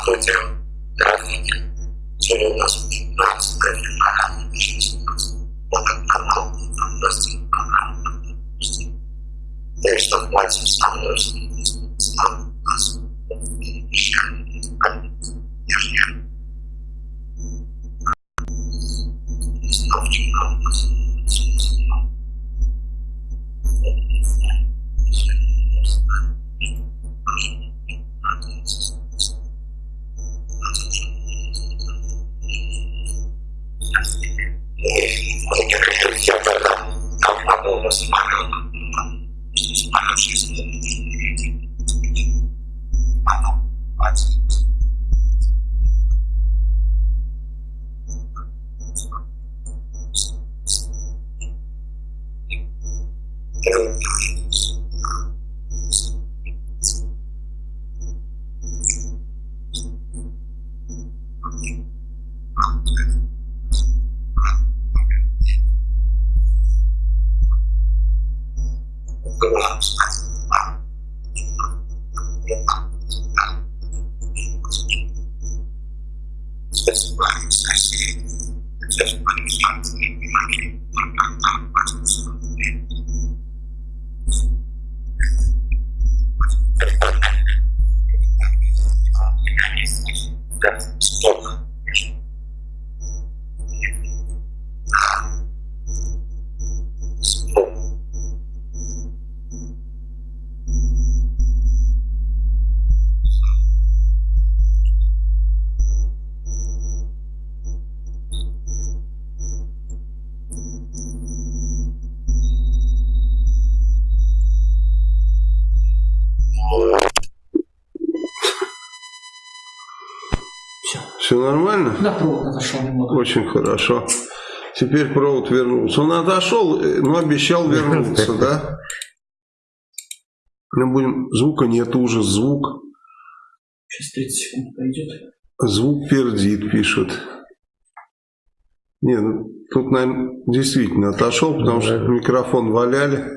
открытие графики. Сегодня у нас 15 февраля 2017 года. Канал Прости. Я что хватит со мной стал нас вещами. Я же не Ставчик Да, провод отошел немного. Очень хорошо. Теперь провод вернулся. Он отошел, но обещал вернуться, да? Мы будем... Звука нет, ужас, звук. Сейчас 30 секунд пойдет. Звук пердит, пишут. Не, ну, тут, наверное, действительно отошел, потому что микрофон валяли.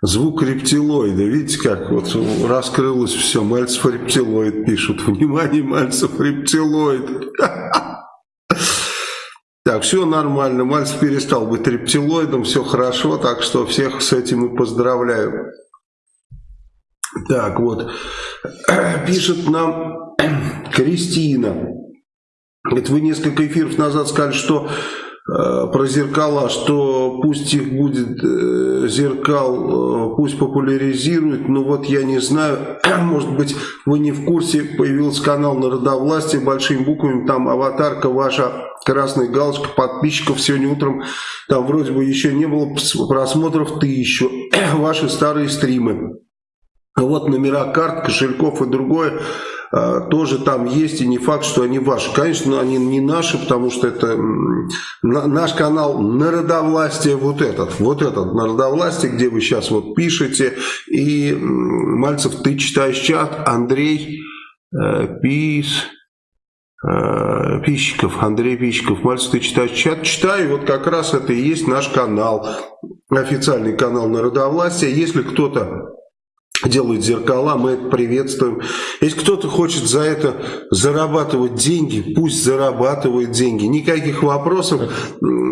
Звук рептилоида. Видите, как вот раскрылось все. Мальцев рептилоид пишут. Внимание, Мальцев рептилоид. Так, все нормально. Мальцев перестал быть рептилоидом. Все хорошо. Так что всех с этим и поздравляю. Так, вот. Пишет нам Кристина. Это вы несколько эфиров назад сказали, что про зеркала, что пусть их будет э, зеркал, э, пусть популяризируют, но вот я не знаю, может быть вы не в курсе, появился канал Народовластия большими буквами, там аватарка ваша, красная галочка подписчиков, сегодня утром там вроде бы еще не было просмотров тысячу, ваши старые стримы. Вот номера карт, кошельков и другое э, тоже там есть, и не факт, что они ваши. Конечно, они не наши, потому что это наш канал Народовластие вот этот, вот этот Народовластие, где вы сейчас вот пишете. И Мальцев, ты читаешь чат, Андрей э, Пис... э, Пищиков, Андрей Пищиков, Мальцев, ты читаешь чат? Читаю, вот как раз это и есть наш канал, официальный канал Народовластия. Если кто-то делают зеркала, мы это приветствуем. Если кто-то хочет за это зарабатывать деньги, пусть зарабатывает деньги. Никаких вопросов.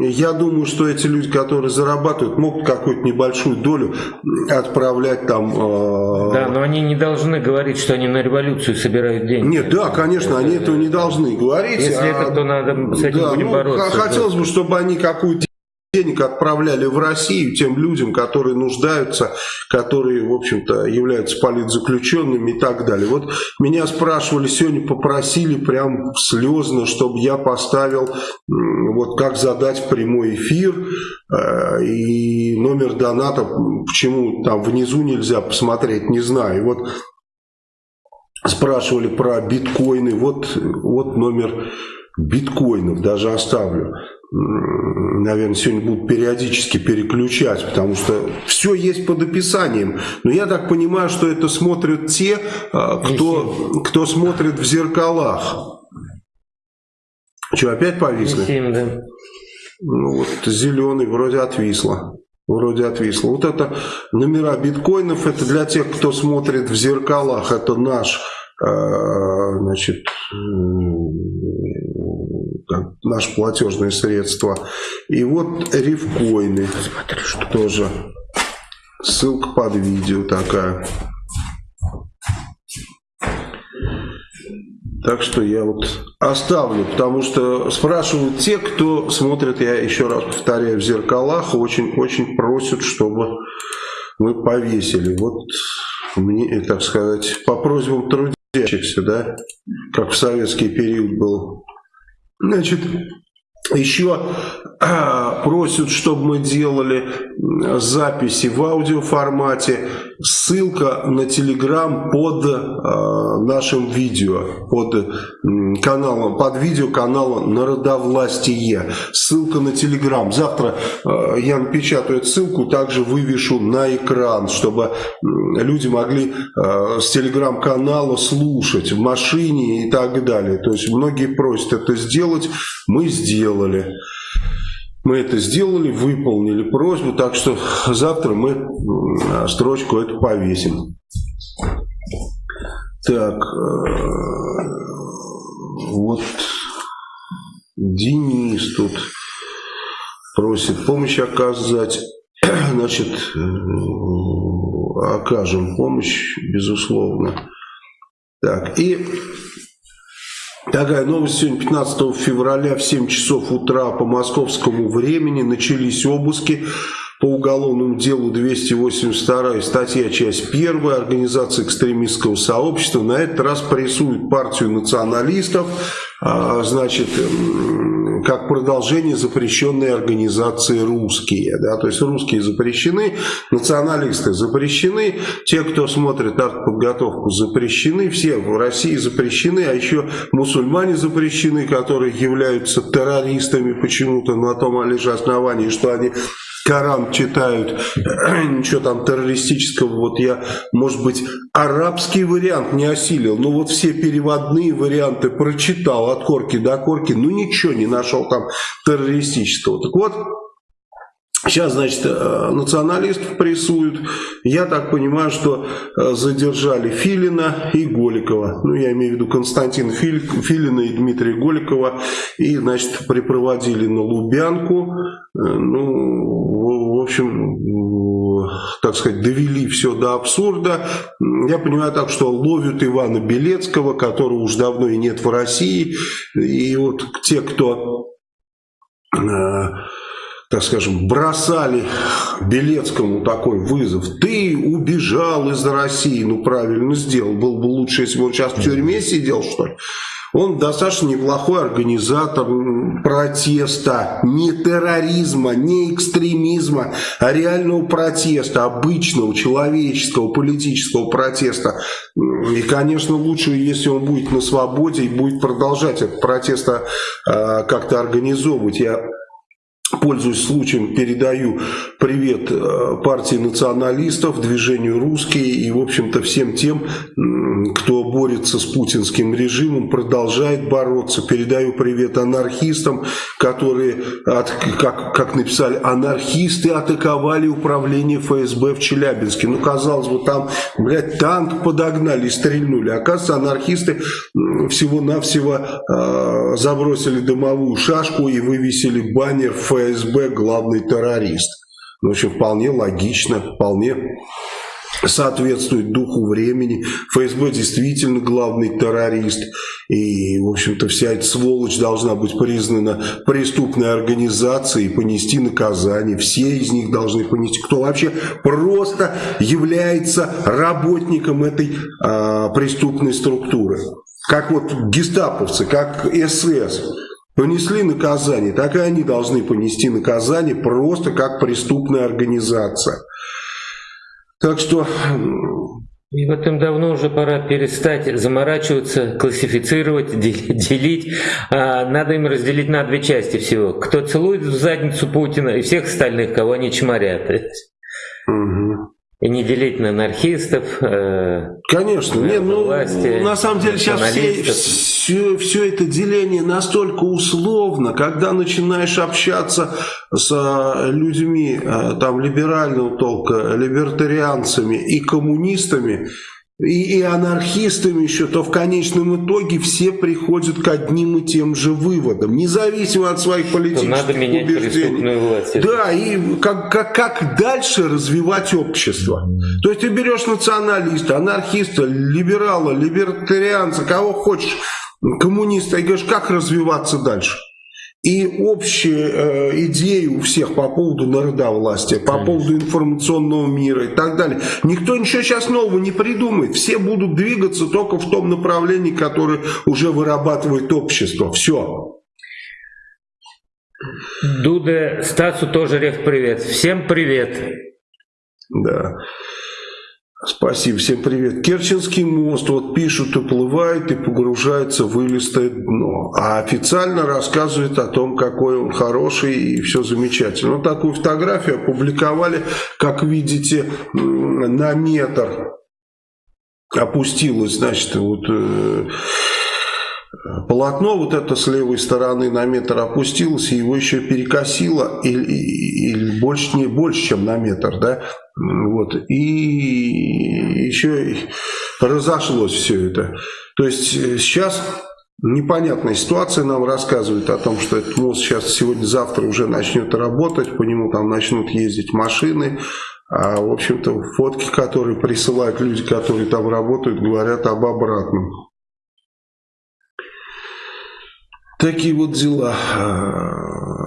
Я думаю, что эти люди, которые зарабатывают, могут какую-то небольшую долю отправлять там... э, Да, но они не должны говорить, что они на революцию собирают деньги. Нет, да, конечно, они этого не должны говорить. Если а- это, то надо с этим да, будем ну, бороться. Хотелось бы, чтобы они какую-то денег отправляли в Россию тем людям, которые нуждаются, которые, в общем-то, являются политзаключенными и так далее. Вот меня спрашивали, сегодня попросили прям слезно, чтобы я поставил, вот как задать прямой эфир э, и номер доната, почему там внизу нельзя посмотреть, не знаю. И Вот спрашивали про биткоины, вот, вот номер биткоинов, даже оставлю. Наверное, сегодня будут периодически переключать, потому что все есть под описанием. Но я так понимаю, что это смотрят те, а, кто, кто смотрит в зеркалах. Что, опять повисли? Семь, да. Ну вот зеленый вроде отвисло. Вроде отвисло. Вот это номера биткоинов, это для тех, кто смотрит в зеркалах. Это наш э, значит, наши платежные средства. И вот рифкоины тоже. Ссылка под видео такая. Так что я вот оставлю, потому что спрашивают те, кто смотрит, я еще раз повторяю, в зеркалах, очень-очень просят, чтобы мы повесили. Вот мне, так сказать, по просьбам трудящихся, да, как в советский период был. Значит, еще а, просят, чтобы мы делали записи в аудиоформате. Ссылка на телеграм под э, нашим видео, под каналом, под видео канала Народовластие. Ссылка на телеграм. Завтра э, я напечатаю эту ссылку, также вывешу на экран, чтобы люди могли с телеграм-канала слушать в машине и так далее. То есть многие просят это сделать, мы сделали. Мы это сделали, выполнили просьбу, так что завтра мы строчку эту повесим. Так, э, вот Денис тут просит помощь оказать. Значит, э, окажем помощь, безусловно. Так, и Такая новость сегодня, 15 февраля в 7 часов утра по московскому времени начались обыски по уголовному делу 282 статья, часть 1, организация экстремистского сообщества. На этот раз прессуют партию националистов, а, значит, как продолжение запрещенной организации русские. Да? То есть русские запрещены, националисты запрещены, те, кто смотрит артподготовку, запрещены, все в России запрещены, а еще мусульмане запрещены, которые являются террористами почему-то на том лишь основании, что они Коран читают, ничего там террористического, вот я, может быть, арабский вариант не осилил, но вот все переводные варианты прочитал от корки до корки, ну ничего не нашел там террористического. Так вот, Сейчас, значит, э, националистов прессуют. Я так понимаю, что э, задержали Филина и Голикова. Ну, я имею в виду Константина Филина и Дмитрия Голикова. И, значит, припроводили на Лубянку. Э, ну, общем, так сказать, довели все до абсурда. Я понимаю так, что ловят Ивана Белецкого, которого уж давно и нет в России. И вот те, кто так скажем, бросали Белецкому такой вызов. Ты убежал из России, ну правильно сделал. Было бы лучше, если бы он сейчас в тюрьме сидел, что ли. Он достаточно неплохой организатор протеста, не терроризма, не экстремизма, а реального протеста, обычного, человеческого, политического протеста. И, конечно, лучше, если он будет на свободе и будет продолжать этот протест э, как-то организовывать. Я Пользуясь случаем, передаю привет э, партии националистов, движению «Русские» и, в общем-то, всем тем, кто борется с путинским режимом, продолжает бороться. Передаю привет анархистам, которые, от, как, как написали, анархисты атаковали управление ФСБ в Челябинске. Ну, казалось бы, там, блядь, танк подогнали и стрельнули. Оказывается, анархисты всего-навсего э, забросили дымовую шашку и вывесили баннер ФСБ ФСБ главный террорист. Ну, в общем, вполне логично, вполне соответствует духу времени. ФСБ действительно главный террорист. И, в общем-то, вся эта сволочь должна быть признана преступной организацией и понести наказание. Все из них должны понести. Кто вообще просто является работником этой а, преступной структуры. Как вот гестаповцы, как СС понесли наказание, так и они должны понести наказание просто как преступная организация. Так что... И в этом давно уже пора перестать заморачиваться, классифицировать, делить. А, надо им разделить на две части всего. Кто целует в задницу Путина и всех остальных, кого они чморят. Угу. И не делить на анархистов. Э, Конечно, нет, ну, власти, на самом деле сейчас все, все, все это деление настолько условно, когда начинаешь общаться с э, людьми э, там либерального толка, либертарианцами и коммунистами, и, и анархистами еще, то в конечном итоге все приходят к одним и тем же выводам, независимо от своих политических надо менять убеждений. власть. Да, и как, как, как дальше развивать общество. То есть ты берешь националиста, анархиста, либерала, либертарианца, кого хочешь, коммуниста, и говоришь, как развиваться дальше и общие э, идеи у всех по поводу народовластия, по Конечно. поводу информационного мира и так далее. Никто ничего сейчас нового не придумает. Все будут двигаться только в том направлении, которое уже вырабатывает общество. Все. Дуда, Стасу тоже рев привет. Всем привет. Да. Спасибо, всем привет. Керченский мост, вот пишут, уплывает и погружается в вылистое дно. А официально рассказывает о том, какой он хороший и все замечательно. Вот такую фотографию опубликовали, как видите, на метр опустилось, значит, вот... Э, полотно вот это с левой стороны на метр опустилось, и его еще перекосило, или, или больше, не больше, чем на метр, да, вот, и еще разошлось все это. То есть э, сейчас непонятная ситуация нам рассказывает о том, что этот мост сейчас сегодня-завтра уже начнет работать, по нему там начнут ездить машины, а в общем-то фотки, которые присылают люди, которые там работают, говорят об обратном. Такие вот дела.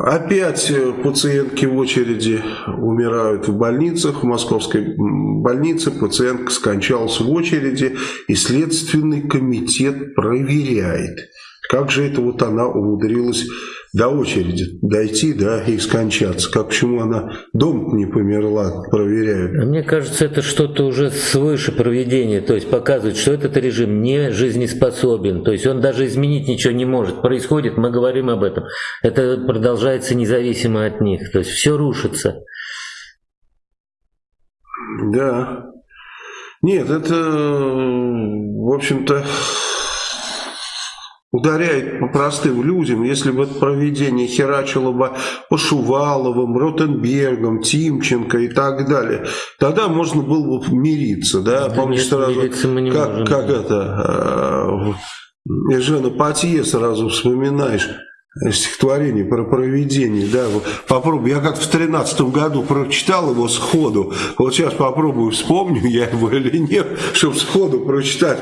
Опять пациентки в очереди умирают в больницах. В московской больнице пациентка скончалась в очереди, и Следственный комитет проверяет, как же это вот она умудрилась до очереди дойти, да, и скончаться. Как почему она дом не померла, проверяют. А мне кажется, это что-то уже свыше проведения, то есть показывает, что этот режим не жизнеспособен, то есть он даже изменить ничего не может. Происходит, мы говорим об этом, это продолжается независимо от них, то есть все рушится. Да. Нет, это, в общем-то, ударяет по простым людям, если бы это проведение херачило бы по Шуваловым, Ротенбергам, Тимченко и так далее, тогда можно было бы мириться, да, да помнишь сразу, как, можем, как это, э, Жена Патье сразу вспоминаешь, стихотворение про проведение, да, попробуй, я как в тринадцатом году прочитал его сходу, вот сейчас попробую, вспомню я его или нет, чтобы сходу прочитать,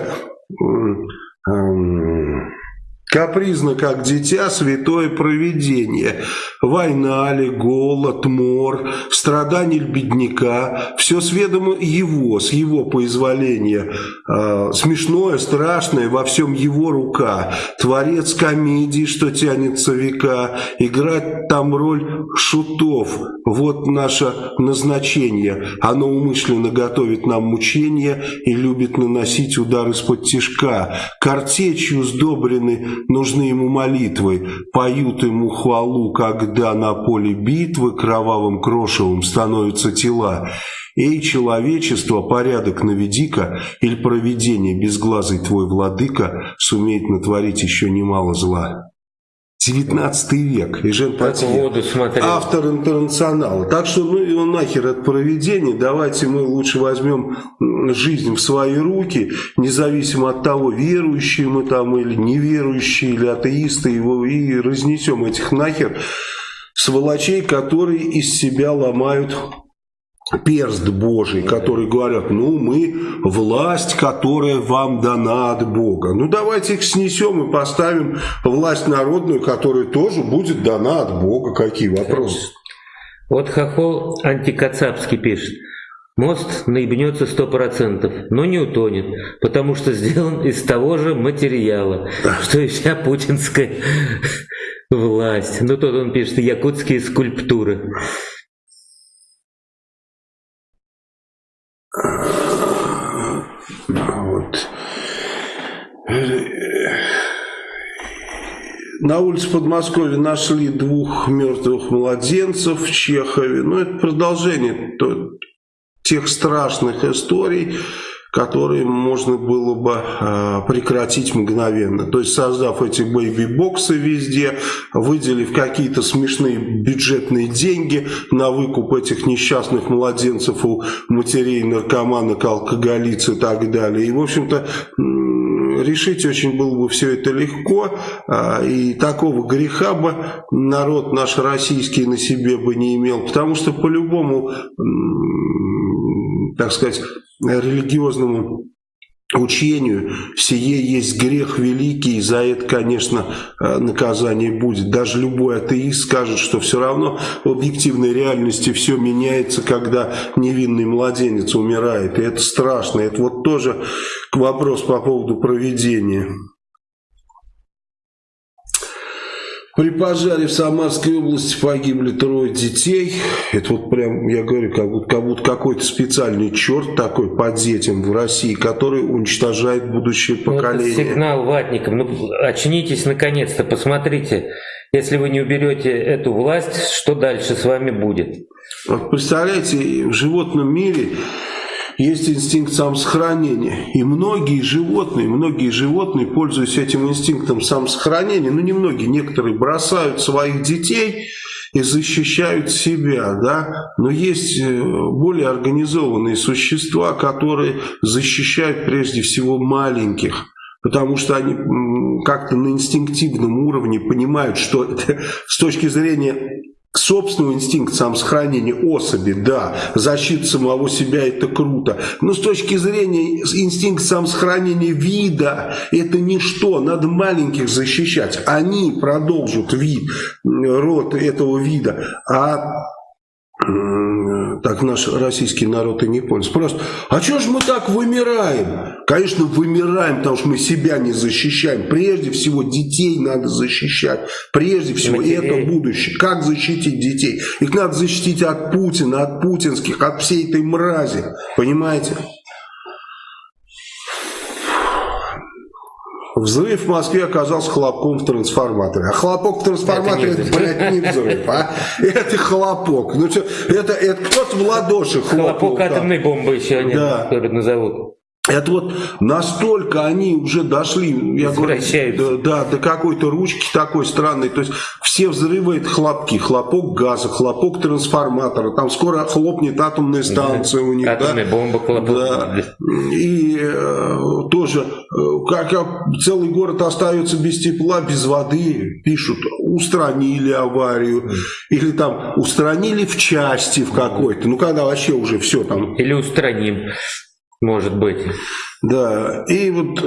Капризно, как дитя, святое провидение. Война ли, голод, мор, страдания бедняка, все с ведома его, с его поизволения. Э, смешное, страшное, во всем его рука. Творец комедии, что тянется века. Играть там роль шутов. Вот наше назначение. Оно умышленно готовит нам мучения и любит наносить удар из-под тишка. Картечью сдобрены нужны ему молитвы, поют ему хвалу, когда на поле битвы кровавым крошевым становятся тела. Эй, человечество, порядок наведи-ка, или провидение безглазый твой владыка сумеет натворить еще немало зла. 19 век, и Жен Патье, автор интернационала. Так что ну его нахер от проведения, давайте мы лучше возьмем жизнь в свои руки, независимо от того, верующие мы там или неверующие, или атеисты, его, и разнесем этих нахер сволочей, которые из себя ломают перст Божий, которые говорят, ну мы власть, которая вам дана от Бога. Ну давайте их снесем и поставим власть народную, которая тоже будет дана от Бога. Какие вопросы? Вот Хохол антикацапский пишет. Мост наебнется сто процентов, но не утонет, потому что сделан из того же материала, что и вся путинская власть. Ну тут он пишет якутские скульптуры. Вот. На улице Подмосковья нашли двух мертвых младенцев в Чехове. Ну, это продолжение тех страшных историй, которые можно было бы э, прекратить мгновенно. То есть создав эти бэйби-боксы везде, выделив какие-то смешные бюджетные деньги на выкуп этих несчастных младенцев у матерей наркоманок, алкоголиц и так далее. И, в общем-то, решить очень было бы все это легко, а, и такого греха бы народ наш российский на себе бы не имел, потому что по-любому, так сказать, религиозному учению сие есть грех великий, и за это, конечно, э, наказание будет. Даже любой атеист скажет, что все равно в объективной реальности все меняется, когда невинный младенец умирает. И это страшно. Это вот тоже вопрос по поводу проведения. При пожаре в Самарской области погибли трое детей. Это вот прям, я говорю, как будто, как будто какой-то специальный черт такой под детям в России, который уничтожает будущее поколение. Вот сигнал ватникам. Ну, очнитесь наконец-то, посмотрите. Если вы не уберете эту власть, что дальше с вами будет? Вот представляете, в животном мире есть инстинкт самосохранения. И многие животные, многие животные, пользуясь этим инстинктом самосохранения, ну не многие, некоторые бросают своих детей и защищают себя, да, но есть э, более организованные существа, которые защищают прежде всего маленьких, потому что они как-то на инстинктивном уровне понимают, что с точки зрения собственного инстинкта самосохранения особи, да, защита самого себя это круто, но с точки зрения инстинкта самосохранения вида это ничто, надо маленьких защищать, они продолжат вид, род этого вида, а так наш российский народ и не понял. Просто, а что же мы так вымираем? Конечно, вымираем, потому что мы себя не защищаем. Прежде всего, детей надо защищать. Прежде всего, и это будущее. Как защитить детей? Их надо защитить от Путина, от путинских, от всей этой мрази. Понимаете? Взрыв в Москве оказался хлопком в трансформаторе. А хлопок в трансформаторе, это, это блядь, не взрыв, а? Это хлопок. Ну, что, это, это кто-то в ладоши хлопок. Хлопок атомной бомбы еще они да. назовут. Это вот настолько они уже дошли, я говорю, да, до какой-то ручки такой странной. То есть все взрывы это хлопки, хлопок газа, хлопок трансформатора. Там скоро хлопнет атомная станция у них. Атомная да? бомба хлопок. Да. И э, тоже, э, как целый город остается без тепла, без воды, пишут, устранили аварию. Или там устранили в части в какой-то. Ну когда вообще уже все там. Или устраним. Может быть. Да, и вот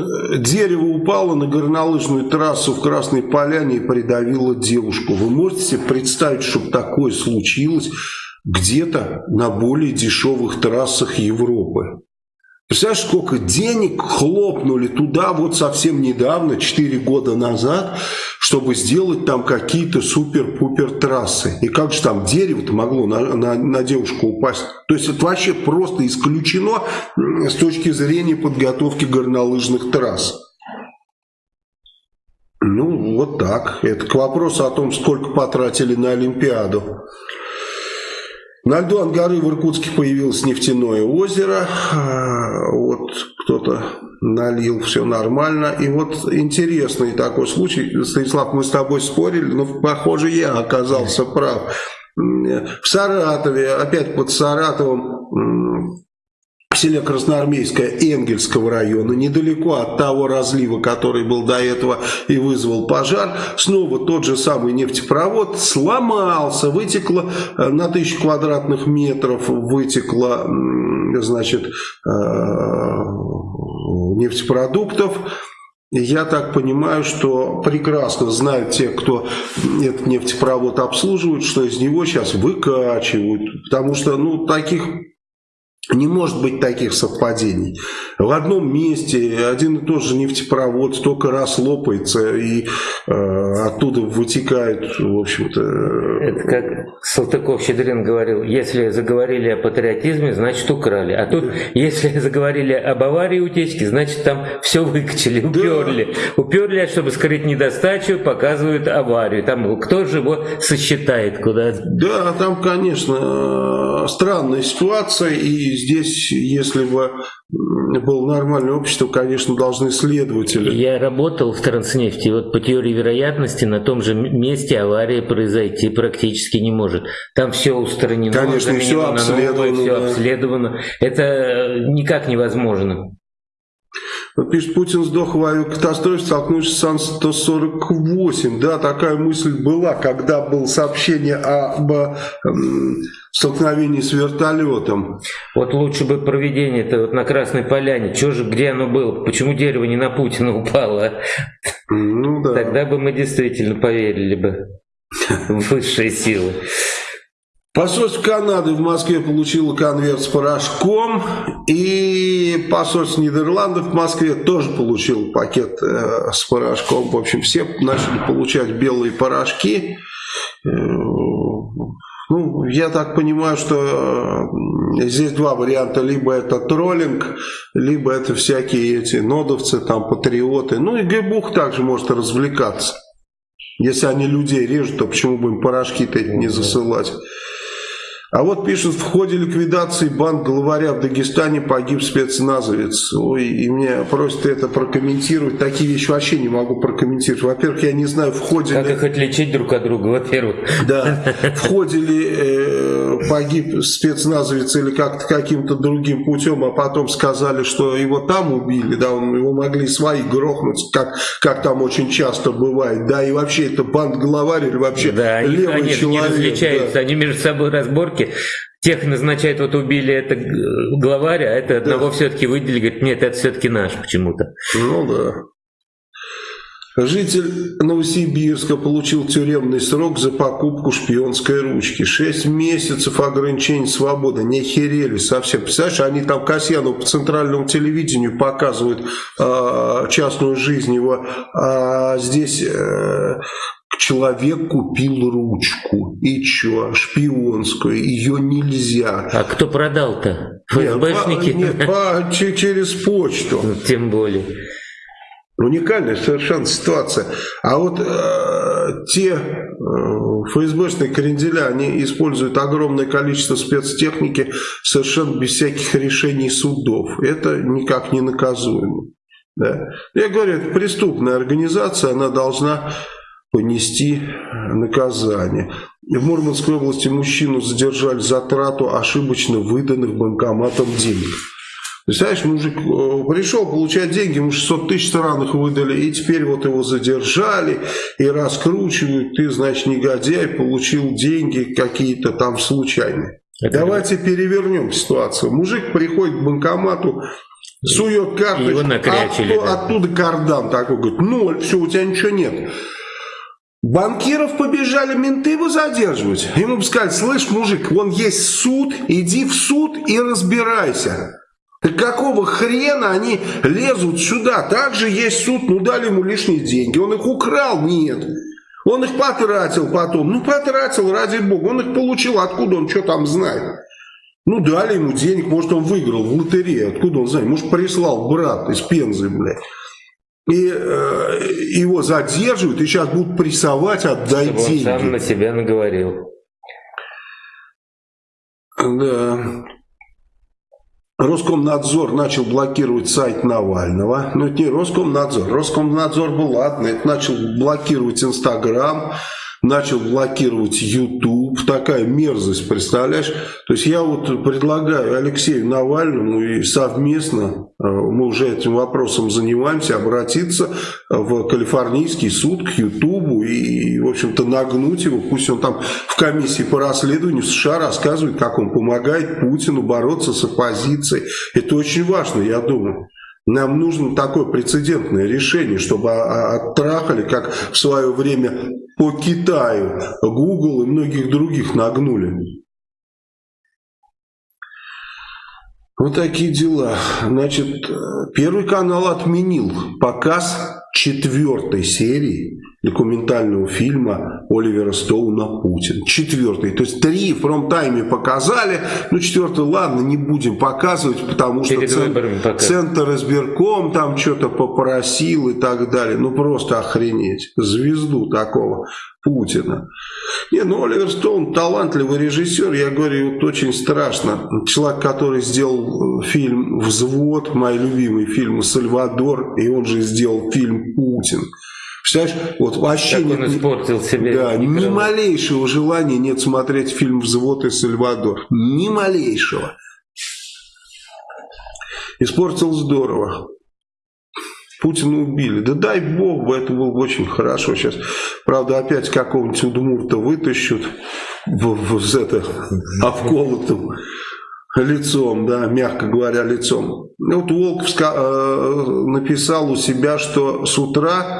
дерево упало на горнолыжную трассу в Красной Поляне и придавило девушку. Вы можете себе представить, чтобы такое случилось где-то на более дешевых трассах Европы? Представляешь, сколько денег хлопнули туда вот совсем недавно, 4 года назад, чтобы сделать там какие-то супер-пупер трассы. И как же там дерево-то могло на, на, на девушку упасть? То есть это вообще просто исключено с точки зрения подготовки горнолыжных трасс. Ну, вот так. Это к вопросу о том, сколько потратили на Олимпиаду. На льду Ангары в Иркутске появилось нефтяное озеро. А, вот кто-то налил, все нормально. И вот интересный такой случай. Станислав, мы с тобой спорили, но, похоже, я оказался прав. В Саратове, опять под Саратовом, в селе Красноармейское Энгельского района, недалеко от того разлива, который был до этого и вызвал пожар, снова тот же самый нефтепровод сломался, вытекло э, на тысячу квадратных метров, вытекло, значит, э, нефтепродуктов, я так понимаю, что прекрасно знают те, кто этот нефтепровод обслуживает, что из него сейчас выкачивают, потому что ну, таких не может быть таких совпадений. В одном месте один и тот же нефтепровод столько раз лопается, и э, оттуда вытекает, в общем-то... Это как Салтыков-Щедрин говорил, если заговорили о патриотизме, значит украли. А тут, если заговорили об аварии утечки, значит там все выкачали, уперли. Да. Уперли, чтобы скрыть недостачу, показывают аварию. Там кто же его сосчитает куда? Да, там, конечно, странная ситуация, и здесь, если бы было нормальное общество, конечно, должны следователи. Я работал в Транснефти, вот по теории вероятности на том же месте авария произойти практически не может. Там все устранено, конечно, все обследовано, все да. обследовано. Это никак невозможно. Пишет, Путин сдох в авиакатастрофе, столкнувшись с Ан-148. Да, такая мысль была, когда было сообщение об эм, столкновении с вертолетом. Вот лучше бы проведение это вот на Красной Поляне. Чего же, где оно было? Почему дерево не на Путина упало? Ну да. Тогда бы мы действительно поверили бы в высшие силы. Посольство Канады в Москве получило конверт с порошком, и посольство Нидерландов в Москве тоже получило пакет э, с порошком. В общем, все начали получать белые порошки. Э, ну, я так понимаю, что э, здесь два варианта. Либо это троллинг, либо это всякие эти нодовцы, там, патриоты. Ну и Гебух также может развлекаться. Если они людей режут, то почему бы им порошки-то не засылать? А вот пишут, в ходе ликвидации банк главаря в Дагестане погиб спецназовец. Ой, и меня просят это прокомментировать. Такие вещи вообще не могу прокомментировать. Во-первых, я не знаю, в ходе как ли... их отличить друг от друга, во-первых. Да, в ходе ли э, погиб спецназовец или как-то каким-то другим путем, а потом сказали, что его там убили, да, он, его могли свои грохнуть, как, как там очень часто бывает, да, и вообще это банд-главарь или вообще да, левый они, человек. они различаются, да. они между собой разборки ошибки. Тех назначают, вот убили это главаря, а это одного да. все-таки выделили, говорит, нет, это все-таки наш почему-то. Ну да. Житель Новосибирска получил тюремный срок за покупку шпионской ручки. Шесть месяцев ограничений свободы. Не херели совсем. Представляешь, они там Касьяну по центральному телевидению показывают э, частную жизнь его. А здесь э, человек купил ручку. И что? Шпионскую. Ее нельзя. А кто продал-то? ФСБшники? Нет, по, нет по, через почту. Тем более. Уникальная совершенно ситуация. А вот э, те э, ФСБшные кренделя, они используют огромное количество спецтехники совершенно без всяких решений судов. Это никак не наказуемо. Да. Я говорю, это преступная организация, она должна понести наказание. В Мурманской области мужчину задержали за трату ошибочно выданных банкоматом денег. Представляешь, мужик э, пришел получать деньги, ему 600 тысяч странных выдали, и теперь вот его задержали и раскручивают. Ты, значит, негодяй, получил деньги какие-то там случайные. Это Давайте это... перевернем ситуацию. Мужик приходит к банкомату, сует карточку, а оттуда кардан такой, говорит, ноль, все, у тебя ничего нет. Банкиров побежали менты его задерживать. Ему бы сказали, слышь, мужик, вон есть суд, иди в суд и разбирайся. Так какого хрена они лезут сюда? Также есть суд, ну дали ему лишние деньги. Он их украл? Нет. Он их потратил потом. Ну потратил, ради бога. Он их получил, откуда он что там знает? Ну дали ему денег, может он выиграл в лотерее. Откуда он знает? Может прислал брат из Пензы, блядь и э, его задерживают, и сейчас будут прессовать, отдай Чтобы деньги. он сам на себя наговорил. Да. Роскомнадзор начал блокировать сайт Навального. Но это не Роскомнадзор. Роскомнадзор был, ладно, это начал блокировать Инстаграм, начал блокировать YouTube. Такая мерзость, представляешь? То есть я вот предлагаю Алексею Навальному и совместно, э, мы уже этим вопросом занимаемся, обратиться в калифорнийский суд к YouTube и, в общем-то, нагнуть его. Пусть он там в комиссии по расследованию США рассказывает, как он помогает Путину бороться с оппозицией. Это очень важно, я думаю. Нам нужно такое прецедентное решение, чтобы оттрахали, как в свое время по Китаю, Google и многих других нагнули. Вот такие дела. Значит, Первый канал отменил показ четвертой серии документального фильма Оливера Стоуна «Путин». Четвертый. То есть три в промтайме показали, ну четвертый, ладно, не будем показывать, потому что центр, центр избирком там что-то попросил и так далее. Ну просто охренеть. Звезду такого Путина. Не, ну Оливер Стоун талантливый режиссер, я говорю, вот очень страшно. Человек, который сделал фильм «Взвод», мой любимый фильм «Сальвадор», и он же сделал фильм «Путин». Представляешь, вот вообще как он испортил себе. Да, ни малейшего желания нет смотреть фильм «Взвод» и «Сальвадор». Ни малейшего. Испортил здорово. Путина убили. Да дай бог бы, это было бы очень хорошо. Сейчас, правда, опять какого-нибудь Удмурта вытащут в, в, в это, обколотым лицом, да, мягко говоря, лицом. Вот Волков э, написал у себя, что с утра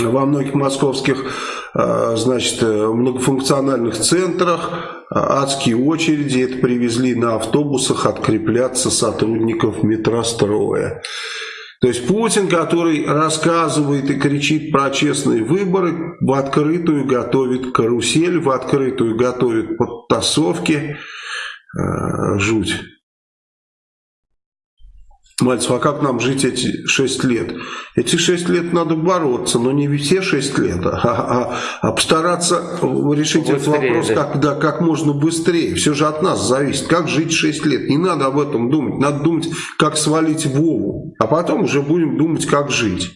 во многих московских э, значит, многофункциональных центрах э, адские очереди, это привезли на автобусах открепляться сотрудников метростроя. То есть Путин, который рассказывает и кричит про честные выборы, в открытую готовит карусель, в открытую готовит подтасовки. Э, жуть. Мальцев, а как нам жить эти шесть лет? Эти шесть лет надо бороться, но не все шесть лет, а, а, а постараться решить быстрее, этот вопрос да. Как, да, как можно быстрее. Все же от нас зависит. Как жить шесть лет? Не надо об этом думать. Надо думать, как свалить Вову. А потом уже будем думать, как жить.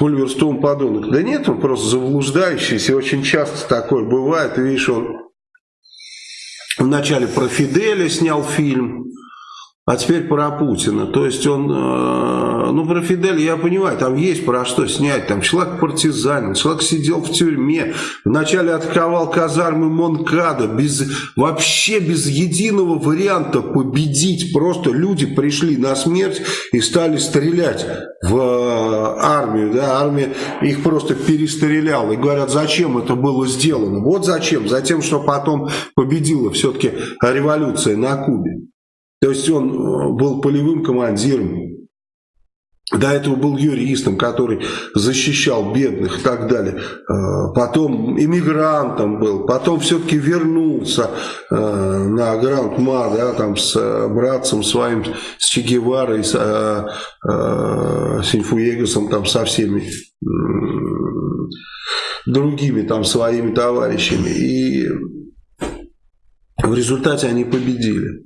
Оливер Стоун подонок. Да нет, он просто заблуждающийся. Очень часто такое бывает. Видишь, он вначале про Фиделя снял фильм а теперь про Путина. То есть он, э, ну про Фиделя я понимаю, там есть про что снять. Там человек партизанин, человек сидел в тюрьме, вначале атаковал казармы Монкада, без, вообще без единого варианта победить. Просто люди пришли на смерть и стали стрелять в э, армию. Да? Армия их просто перестреляла. И говорят, зачем это было сделано? Вот зачем. Затем, что потом победила все-таки революция на Кубе. То есть он э, был полевым командиром, до этого был юристом, который защищал бедных и так далее. Э, потом иммигрантом был. Потом все-таки вернулся э, на Гранд-Ма, да, там с братцем своим, с Че Геварой, с Синфуегасом, там со всеми другими там своими товарищами. И в результате они победили.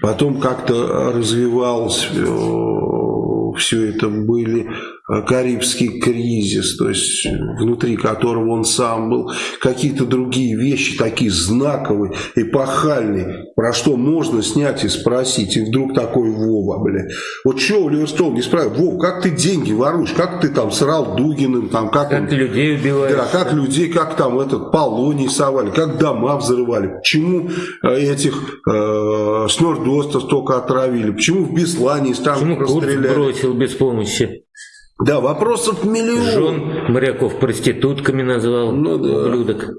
Потом как-то развивалось э, все это, были Карибский кризис, то есть внутри которого он сам был, какие-то другие вещи, такие знаковые, эпохальные, про что можно снять и спросить, и вдруг такой Вова, бля. Вот что Оливер Стоун не справил, Вов, как ты деньги воруешь, как ты там срал Дугиным, там, как, как он, людей убиваешь. Да, как людей, как там этот полоний совали, как дома взрывали, почему э, этих э, снордостов только отравили, почему в Беслане танков Почему Курц бросил без помощи? Да, вопросов миллион. Жен моряков проститутками назвал, ну, да. ублюдок.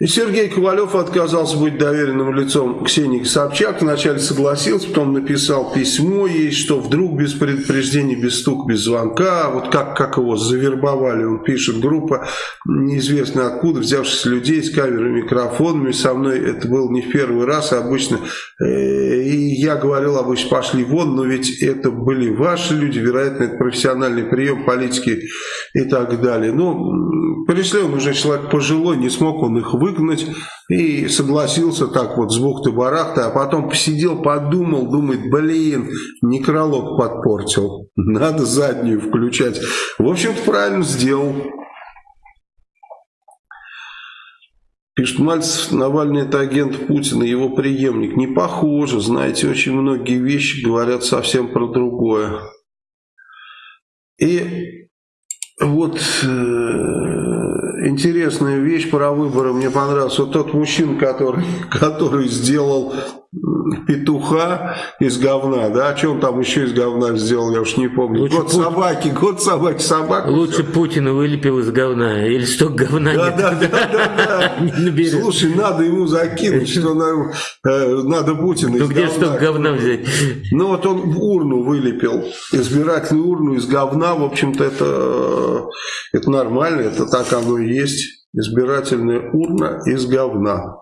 И Сергей Ковалев отказался быть доверенным лицом Ксении Собчак. Вначале согласился, потом написал письмо ей, что вдруг без предупреждения, без стук, без звонка, вот как, как его завербовали, он пишет, группа неизвестно откуда, взявшись людей с камерами, микрофонами, со мной это был не в первый раз, обычно, э, и я говорил, обычно пошли вон, но ведь это были ваши люди, вероятно, это профессиональный прием политики и так далее. Ну, пришли он уже человек пожилой, не смог он их вы выгнать, и согласился так вот с бухты-барахты, а потом посидел, подумал, думает, блин, некролог подпортил, надо заднюю включать. В общем-то, правильно сделал. Пишет Мальцев, Навальный это агент Путина, его преемник. Не похоже, знаете, очень многие вещи говорят совсем про другое. И вот э, интересная вещь про выборы мне понравилась. Вот тот мужчина, который, который сделал петуха из говна, да, а что он там еще из говна сделал, я уж не помню. Лучше год Путин. собаки, год собаки, собака. Лучше Путина вылепил из говна. Или столько говна Да, нет. да, да, да, да. Слушай, надо ему закинуть, что э, надо Путина Ну из где говна. столько говна взять? Ну вот он урну вылепил, избирательную урну из говна, в общем-то это, это нормально, это так оно и есть, избирательная урна из говна.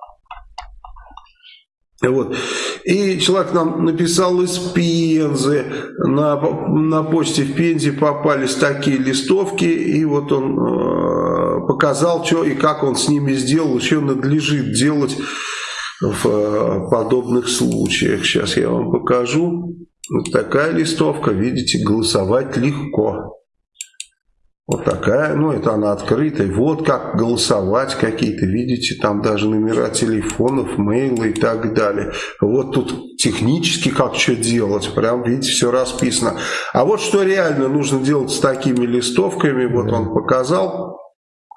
Вот. И человек нам написал из Пензы, на, на почте в Пензе попались такие листовки, и вот он э, показал, что и как он с ними сделал, еще надлежит делать в э, подобных случаях. Сейчас я вам покажу. Вот такая листовка, видите, голосовать легко. Вот такая, ну это она открытая. Вот как голосовать какие-то, видите, там даже номера телефонов, мейлы и так далее. Вот тут технически как что делать, прям видите, все расписано. А вот что реально нужно делать с такими листовками, вот он показал.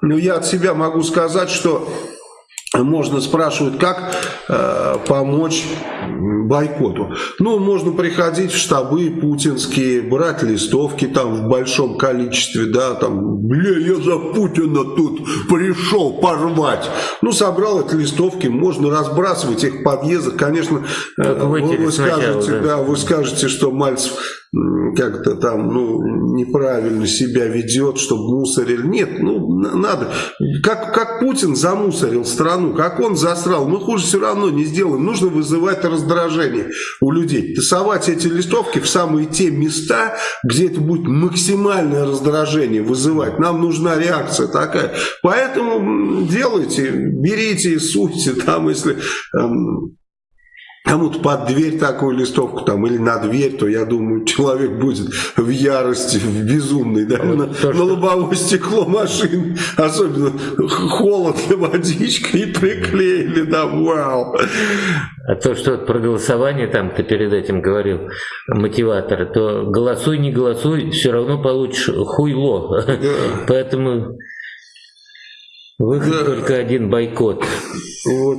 Ну я от себя могу сказать, что можно спрашивают, как э, помочь бойкоту. Ну, можно приходить в штабы путинские, брать листовки там в большом количестве, да, там, бля, я за Путина тут пришел порвать. Ну, собрал эти листовки, можно разбрасывать их в подъездах. Конечно, э, вы, скажете, да. да, вы скажете, что Мальцев как-то там, ну, неправильно себя ведет, чтобы мусорили. Нет, ну, на- надо. Как, как Путин замусорил страну, как он засрал, мы хуже все равно не сделаем. Нужно вызывать раздражение у людей. Тасовать эти листовки в самые те места, где это будет максимальное раздражение вызывать. Нам нужна реакция такая. Поэтому делайте, берите, суйте там, если... эм, Кому-то под дверь такую листовку там или на дверь, то я думаю, человек будет в ярости, в безумной, да, на, то, на лобовое стекло машин, особенно холодно, водичка и приклеили, да, вау. А то, что про голосование там ты перед этим говорил, мотиватор, то голосуй, не голосуй, все равно получишь хуйло. Поэтому выход Да. только один бойкот. Вот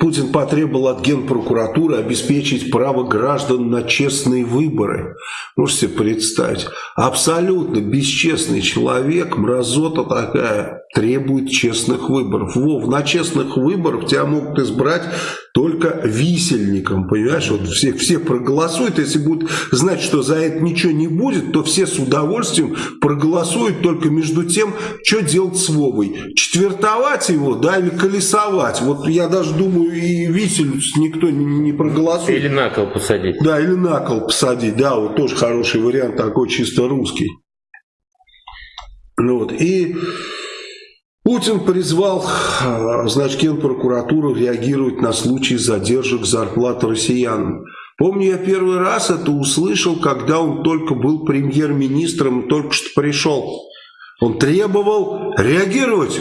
Путин потребовал от Генпрокуратуры обеспечить право граждан на честные выборы. Можете себе представить? Абсолютно бесчестный человек, мразота такая, требует честных выборов. Вов, на честных выборах тебя могут избрать только висельником, понимаешь? Вот все, все проголосуют, если будут знать, что за это ничего не будет, то все с удовольствием проголосуют только между тем, что делать с Вовой. Четвертовать его, да, или колесовать. Вот я даже думаю, и висельницу никто не, не проголосует. Или на кол посадить. Да, или на кол посадить, да, вот тоже хороший вариант, такой чисто русский. Ну вот, и Путин призвал, э, значит, Генпрокуратуру реагировать на случаи задержек зарплат россиянам. Помню, я первый раз это услышал, когда он только был премьер-министром, только что пришел. Он требовал реагировать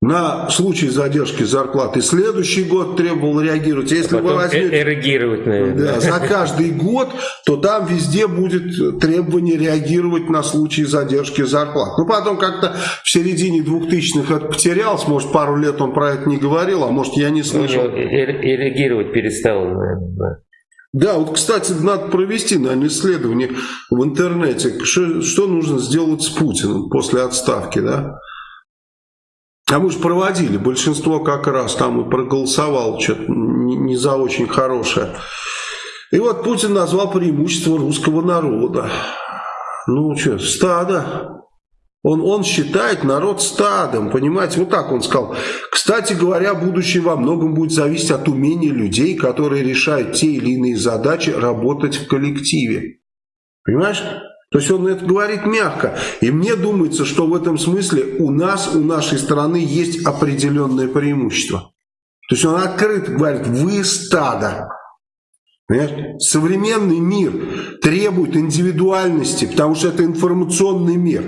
на случай задержки зарплат. И следующий год требовал реагировать. Если вы Потом возьмете... э- эрегировать, наверное. Да, за каждый год, то там везде будет требование реагировать на случаи задержки зарплат. Ну, потом как-то в середине 2000-х это потерялось, может, пару лет он про это не говорил, а может, я не слышал. него э- эрегировать перестал, наверное. да. Да, вот, кстати, надо провести, наверное, исследование в интернете, что, что нужно сделать с Путиным после отставки, да? А мы же проводили, большинство как раз там и проголосовало что-то не, не за очень хорошее. И вот Путин назвал преимущество русского народа. Ну что, стадо. Он, он считает народ стадом, понимаете, вот так он сказал. Кстати говоря, будущее во многом будет зависеть от умения людей, которые решают те или иные задачи, работать в коллективе. Понимаешь? То есть он это говорит мягко. И мне думается, что в этом смысле у нас, у нашей страны есть определенное преимущество. То есть он открыто говорит, вы стадо. Понимаешь? Современный мир требует индивидуальности, потому что это информационный мир.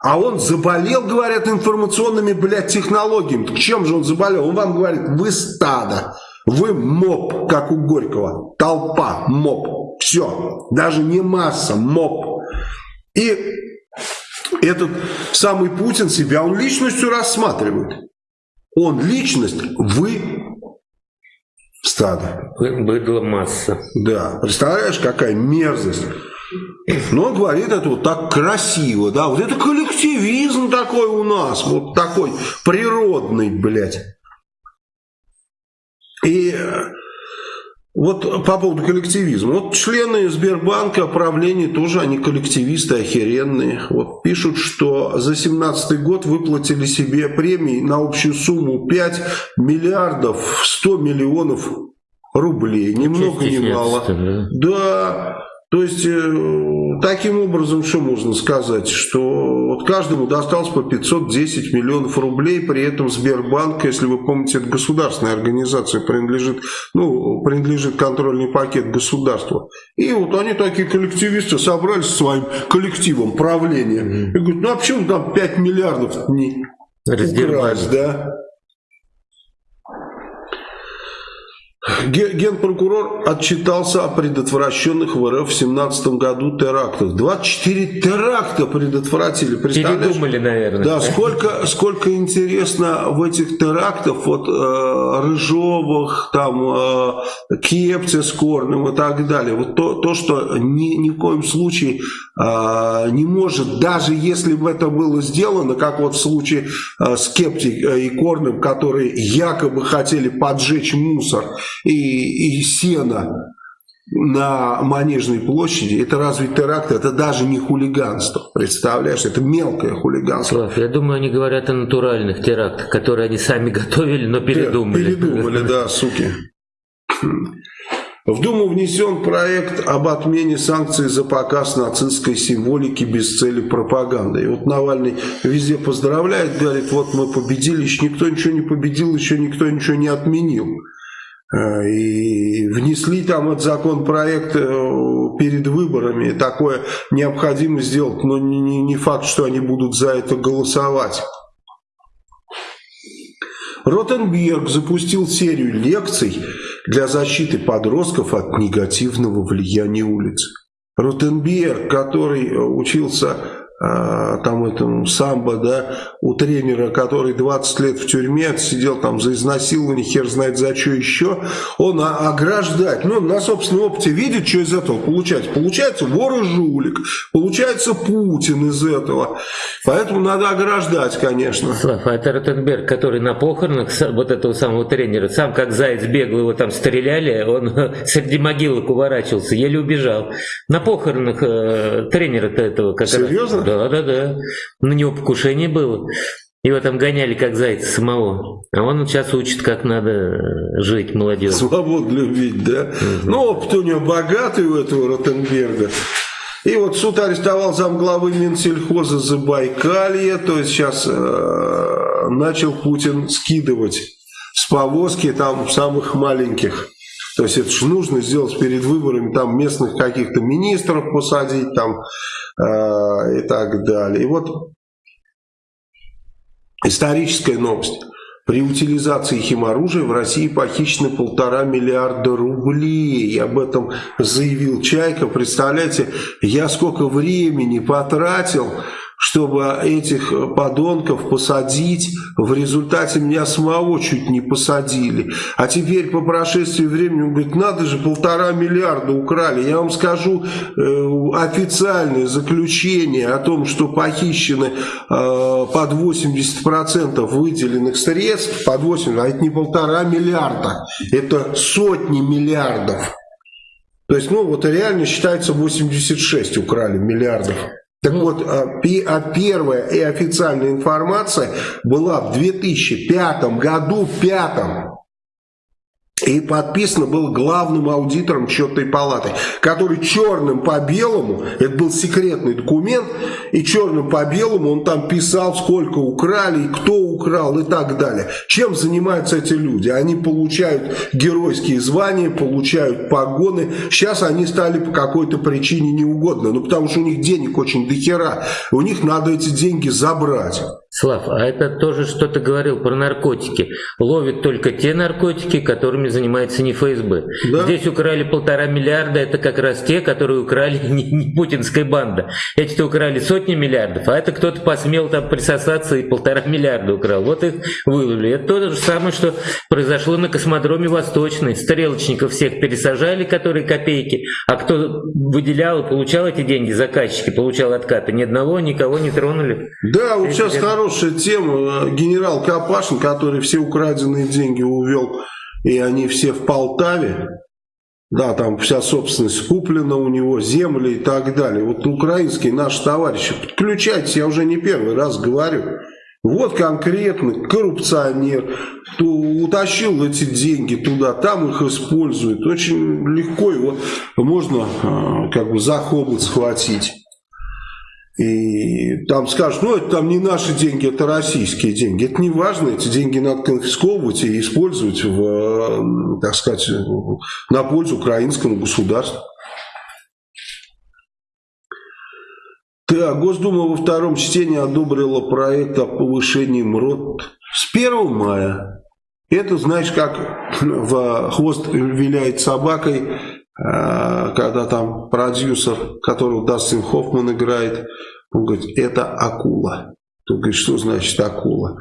А он заболел, говорят, информационными, блядь, технологиями. Так чем же он заболел? Он вам говорит, вы стадо, вы моб, как у Горького. Толпа, моб. Все. Даже не масса, моб. И этот самый Путин себя, он личностью рассматривает. Он личность, вы стадо. Быдло масса. Да, представляешь, какая мерзость. Но он говорит это вот так красиво, да, вот это коллективизм такой у нас, вот такой природный, блядь. И вот по поводу коллективизма. Вот члены Сбербанка, правления тоже, они коллективисты охеренные. Вот пишут, что за 2017 год выплатили себе премии на общую сумму 5 миллиардов 100 миллионов рублей. Ни много ни мало. Да. да. То есть, э, таким образом, что можно сказать, что вот каждому досталось по 510 миллионов рублей, при этом Сбербанк, если вы помните, это государственная организация, принадлежит, ну, принадлежит контрольный пакет государства. И вот они такие коллективисты собрались со своим коллективом правления. И говорят, ну а почему там 5 миллиардов не украсть, да? Генпрокурор отчитался о предотвращенных в РФ в 2017 году терактах. 24 теракта предотвратили. Передумали, наверное. Да, сколько, сколько интересно в этих терактах, вот э, Рыжовых, там, э, Кепте с Корным и так далее. Вот то, то что ни, ни в коем случае э, не может, даже если бы это было сделано, как вот в случае э, с Кепти и Корным, которые якобы хотели поджечь мусор, и, и сена на Манежной площади, это разве теракт, это даже не хулиганство, представляешь, это мелкое хулиганство. Слав, я думаю, они говорят о натуральных терактах, которые они сами готовили, но передумали. Передумали, да, суки. В Думу внесен проект об отмене санкций за показ нацистской символики без цели пропаганды. И вот Навальный везде поздравляет, говорит, вот мы победили, еще никто ничего не победил, еще никто ничего не отменил. Э, и внесли там этот законопроект э, перед выборами. Такое необходимо сделать, но не, факт, что они будут за это голосовать. Ротенберг запустил серию лекций для защиты подростков от негативного влияния улиц. Ротенберг, который учился а, там этому самбо, да, у тренера, который 20 лет в тюрьме сидел там за изнасилование, хер знает за что еще, он ограждать, ну, на собственном опыте видит, что из этого получается. Получается вор и жулик, получается Путин из этого. Поэтому надо ограждать, конечно. Слав, а это Ротенберг, который на похоронах вот этого самого тренера, сам как заяц бегал, его там стреляли, он среди могилок уворачивался, еле убежал. На похоронах э, тренера-то этого как Серьезно? Раз, да, да, да. На него покушение было. Его там гоняли как зайца самого. А он сейчас учит, как надо жить молодежь. Свободу любить, да? Угу. Ну, опыт у него богатый у этого Ротенберга. И вот суд арестовал замглавы Минсельхоза Забайкалье, то есть сейчас э, начал Путин скидывать с повозки там самых маленьких. То есть это же нужно сделать перед выборами, там местных каких-то министров посадить, там э, и так далее. И вот историческая новость. При утилизации химоружия в России похищено полтора миллиарда рублей. Об этом заявил Чайка. Представляете, я сколько времени потратил чтобы этих подонков посадить. В результате меня самого чуть не посадили. А теперь по прошествии времени он говорит, надо же, полтора миллиарда украли. Я вам скажу э, официальное заключение о том, что похищены э, под 80% выделенных средств, под 80, а это не полтора миллиарда, это сотни миллиардов. То есть, ну, вот реально считается 86 украли миллиардов. Так вот, а, а первая и официальная информация была в 2005 году, пятом, и подписано было главным аудитором счетной палаты, который черным по белому, это был секретный документ, и черным по белому он там писал, сколько украли, кто украл и так далее. Чем занимаются эти люди? Они получают геройские звания, получают погоны. Сейчас они стали по какой-то причине неугодны, ну потому что у них денег очень дохера, у них надо эти деньги забрать. Слав, а это тоже что-то говорил про наркотики. Ловят только те наркотики, которыми занимается не ФСБ. Да. Здесь украли полтора миллиарда, это как раз те, которые украли не, не путинская банда. Эти-то украли сотни миллиардов, а это кто-то посмел там присосаться и полтора миллиарда украл. Вот их выловили. Это то же самое, что произошло на космодроме Восточный. Стрелочников всех пересажали, которые копейки, а кто выделял и получал эти деньги, заказчики, получал откаты, ни одного, никого не тронули. Да, вот сейчас Это- хорошая тема. Генерал Капашин, который все украденные деньги увел, и они все в Полтаве. Да, там вся собственность куплена у него, земли и так далее. Вот украинские наши товарищи, подключайтесь, я уже не первый раз говорю. Вот конкретно коррупционер, кто утащил эти деньги туда, там их использует. Очень легко его можно э, как бы за хобот схватить. И там скажут, ну это там не наши деньги, это российские деньги. Это не важно, эти деньги надо конфисковывать и использовать, в, э, так сказать, на пользу украинскому государству. Так, Госдума во втором чтении одобрила проект о повышении МРОД с 1 мая. Это, знаешь, как в хвост виляет собакой, когда там продюсер, которого Дастин Хоффман играет, он говорит, это акула. Тот говорит, что значит акула?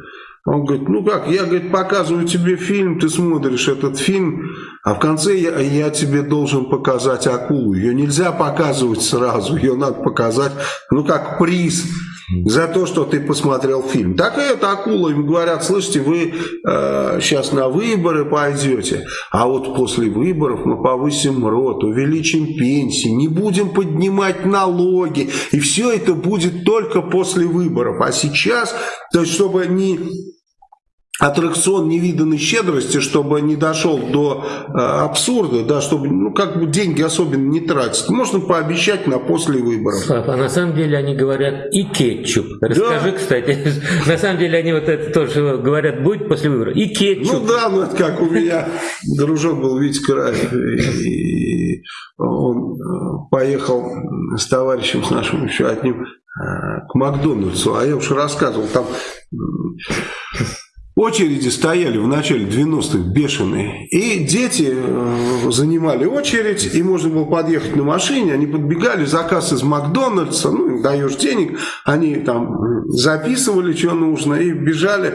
Он говорит, ну как, я говорит, показываю тебе фильм, ты смотришь этот фильм, а в конце я, я тебе должен показать акулу. Ее нельзя показывать сразу, ее надо показать, ну как приз за то, что ты посмотрел фильм. Так и эта акула, им говорят, слышите, вы э, сейчас на выборы пойдете, а вот после выборов мы повысим рот, увеличим пенсии, не будем поднимать налоги, и все это будет только после выборов. А сейчас, то есть чтобы не аттракцион невиданной щедрости, чтобы не дошел до э, абсурда, да, чтобы ну, как бы деньги особенно не тратить. Можно пообещать на после выборов. Слав, а на самом деле они говорят и кетчуп. Расскажи, кстати, на самом деле они вот это тоже говорят, будет после выборов. И кетчуп. Ну да, ну это как у меня дружок был Витя Краев, и он э, поехал с товарищем, с нашим еще одним, э, к Макдональдсу, а я уж рассказывал, там очереди стояли в начале 90-х бешеные, и дети э, занимали очередь, и можно было подъехать на машине, они подбегали, заказ из Макдональдса, ну, даешь денег, они там записывали, что нужно, и бежали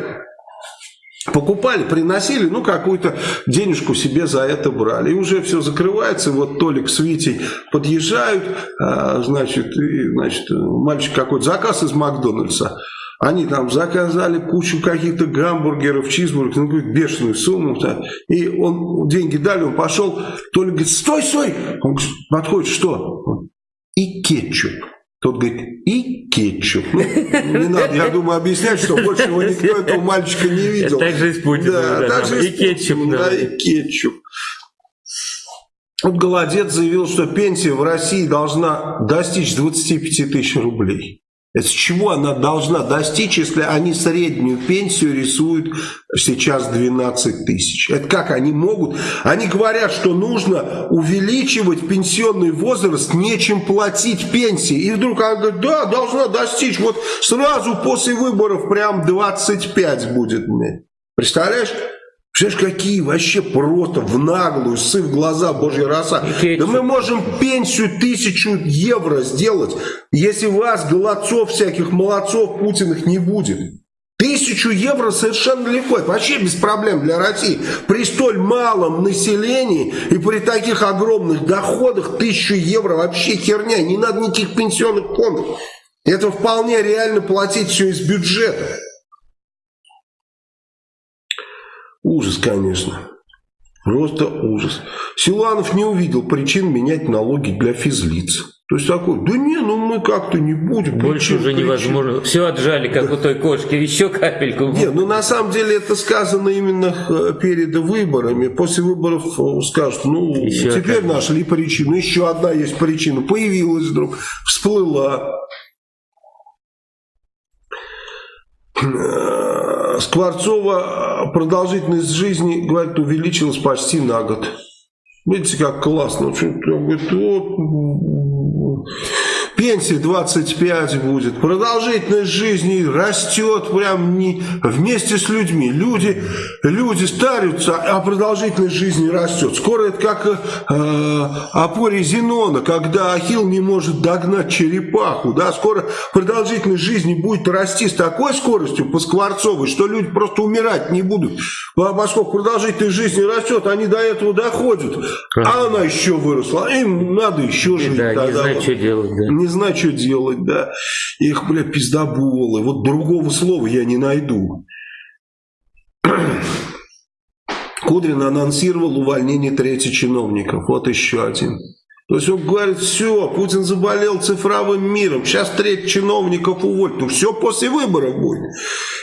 покупали, приносили, ну, какую-то денежку себе за это брали. И уже все закрывается, вот Толик с Витей подъезжают, а, значит, и, значит, мальчик какой-то заказ из Макдональдса. Они там заказали кучу каких-то гамбургеров, чизбургеров, ну, какую-то бешеную сумму. -то. И он деньги дали, он пошел, Толик говорит, стой, стой! Он говорит, подходит, что? И кетчуп. Тот говорит, и кетчуп. Ну, не надо, я думаю, объяснять, что больше его никто этого мальчика не видел. Так же и с Путиным, Да, да, так там же и кетчуп, да. Да, и кетчуп. Вот Голодец заявил, что пенсия в России должна достичь 25 тысяч рублей. С чего она должна достичь, если они среднюю пенсию рисуют сейчас 12 тысяч? Это как они могут? Они говорят, что нужно увеличивать пенсионный возраст, нечем платить пенсии. И вдруг она говорит, да, должна достичь. Вот сразу после выборов прям 25 будет мне. Представляешь? Представляешь, какие вообще просто в наглую, сы в глаза божья роса. Да мы можем пенсию тысячу евро сделать, если вас, голодцов всяких, молодцов Путиных не будет. Тысячу евро совершенно легко, это вообще без проблем для России. При столь малом населении и при таких огромных доходах тысячу евро вообще херня, не надо никаких пенсионных фондов. Это вполне реально платить все из бюджета. Ужас, конечно. Просто ужас. Силанов не увидел причин менять налоги для физлиц. То есть такой, да не, ну мы как-то не будем. Больше причин, уже причин». невозможно. Все отжали, как у той кошки. Еще капельку. Не, ну на самом деле это сказано именно э, перед выборами. После выборов э, скажут, ну Еще теперь одна. нашли причину. Еще одна есть причина. Появилась вдруг, всплыла. Э, Скворцова продолжительность жизни, говорит, увеличилась почти на год. Видите, как классно. Говорит, вот, пенсия 25 будет, продолжительность жизни растет прям не вместе с людьми. Люди, люди старятся, а продолжительность жизни растет. Скоро это как э, опоре Зенона, когда Ахилл не может догнать черепаху. Да? Скоро продолжительность жизни будет расти с такой скоростью по Скворцовой, что люди просто умирать не будут. Поскольку продолжительность жизни растет, они до этого доходят. А она еще выросла, им надо еще жить. Да, не знаю, что делать. Да. Не знаю, что делать, да. Их, бля, пиздоболы. Вот другого слова я не найду. Кудрин анонсировал увольнение трети чиновников. Вот еще один. То есть он говорит, все, Путин заболел цифровым миром, сейчас треть чиновников уволит. Ну все после выборов будет.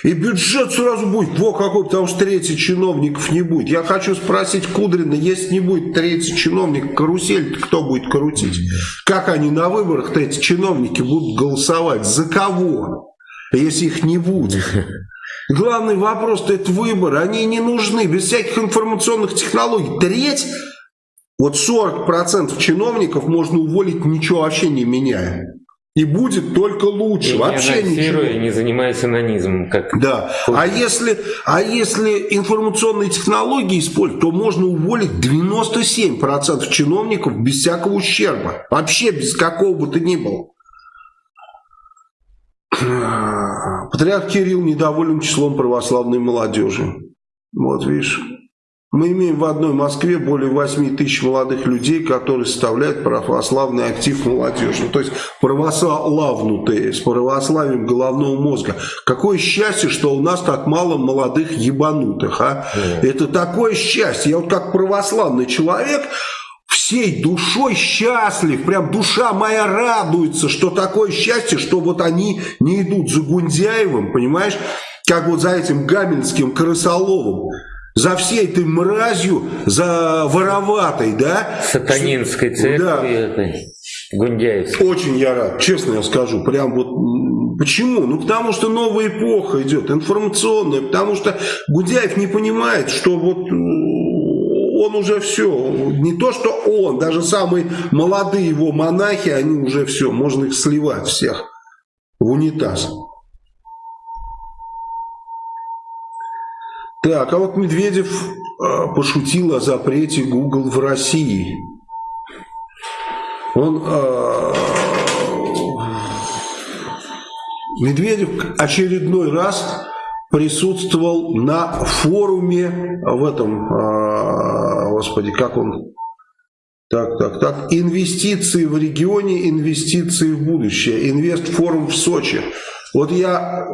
И бюджет сразу будет, во какой, потому что третий чиновников не будет. Я хочу спросить Кудрина, если не будет третий чиновник, карусель кто будет крутить? Как они на выборах-то эти чиновники будут голосовать? За кого? Если их не будет. Главный вопрос-то это выборы. Они не нужны, без всяких информационных технологий. Треть вот 40% чиновников можно уволить, ничего вообще не меняя. И будет только лучше. И вообще не ничего. не занимаясь анонизмом. Как... Да. А если, а если информационные технологии использовать, то можно уволить 97% чиновников без всякого ущерба. Вообще без какого бы то ни было. Патриарх Кирилл недоволен числом православной молодежи. Вот видишь. Мы имеем в одной Москве более 8 тысяч молодых людей, которые составляют православный актив молодежи. То есть православнутые, с православием головного мозга. Какое счастье, что у нас так мало молодых ебанутых. А? Это такое счастье. Я вот как православный человек всей душой счастлив, прям душа моя радуется, что такое счастье, что вот они не идут за Гундяевым, понимаешь, как вот за этим Гамельским Крысоловым за всей этой мразью, за вороватой, да? Сатанинской церкви да. этой, Гундяевской. Очень я рад, честно я скажу. Прям вот, почему? Ну, потому что новая эпоха идет, информационная, потому что Гундяев не понимает, что вот он уже все, не то что он, даже самые молодые его монахи, они уже все, можно их сливать всех в унитаз. Так, а вот Медведев э, пошутил о запрете Google в России. Он э, Медведев очередной раз присутствовал на форуме в этом, э, господи, как он, так, так, так, инвестиции в регионе, инвестиции в будущее, инвестфорум в Сочи. Вот я,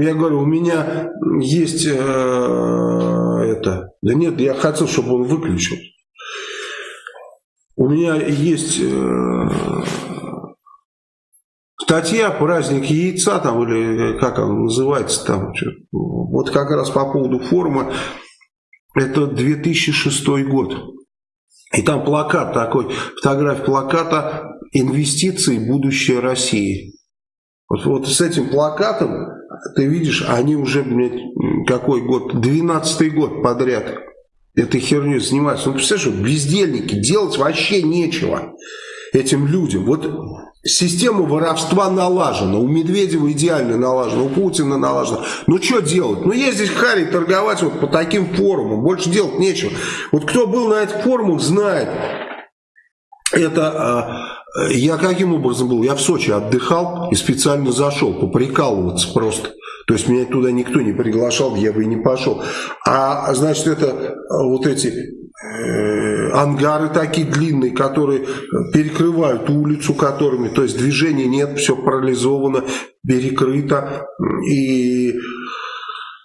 я говорю, у меня есть э, это. Да нет, я хотел, чтобы он выключил. У меня есть э, статья «Праздник яйца», там, или как он называется, там, вот как раз по поводу форума, это 2006 год. И там плакат такой, фотография плаката «Инвестиции. Будущее России». Вот, вот с этим плакатом, ты видишь, они уже, блядь, какой год, 12-й год подряд этой херней занимаются. Ну, представляешь, бездельники, делать вообще нечего этим людям. Вот система воровства налажена, у Медведева идеально налажена, у Путина налажена. Ну, что делать? Ну, ездить Харе торговать вот по таким форумам, больше делать нечего. Вот кто был на этих форумах, знает. Это а, я каким образом был? Я в Сочи отдыхал и специально зашел поприкалываться просто. То есть меня туда никто не приглашал, я бы и не пошел. А значит, это вот эти э, ангары такие длинные, которые перекрывают улицу которыми, то есть движения нет, все парализовано, перекрыто. И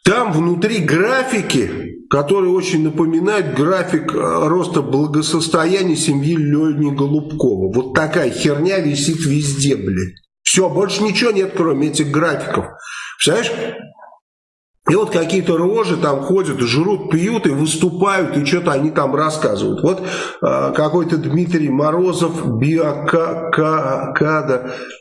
там внутри графики, которые очень напоминают график э, роста благосостояния семьи Лени Голубкова. Вот такая херня висит везде, блядь. Все, больше ничего нет, кроме этих графиков. Представляешь? И вот какие-то рожи там ходят, жрут, пьют и выступают, и что-то они там рассказывают. Вот э, какой-то Дмитрий Морозов, биокада,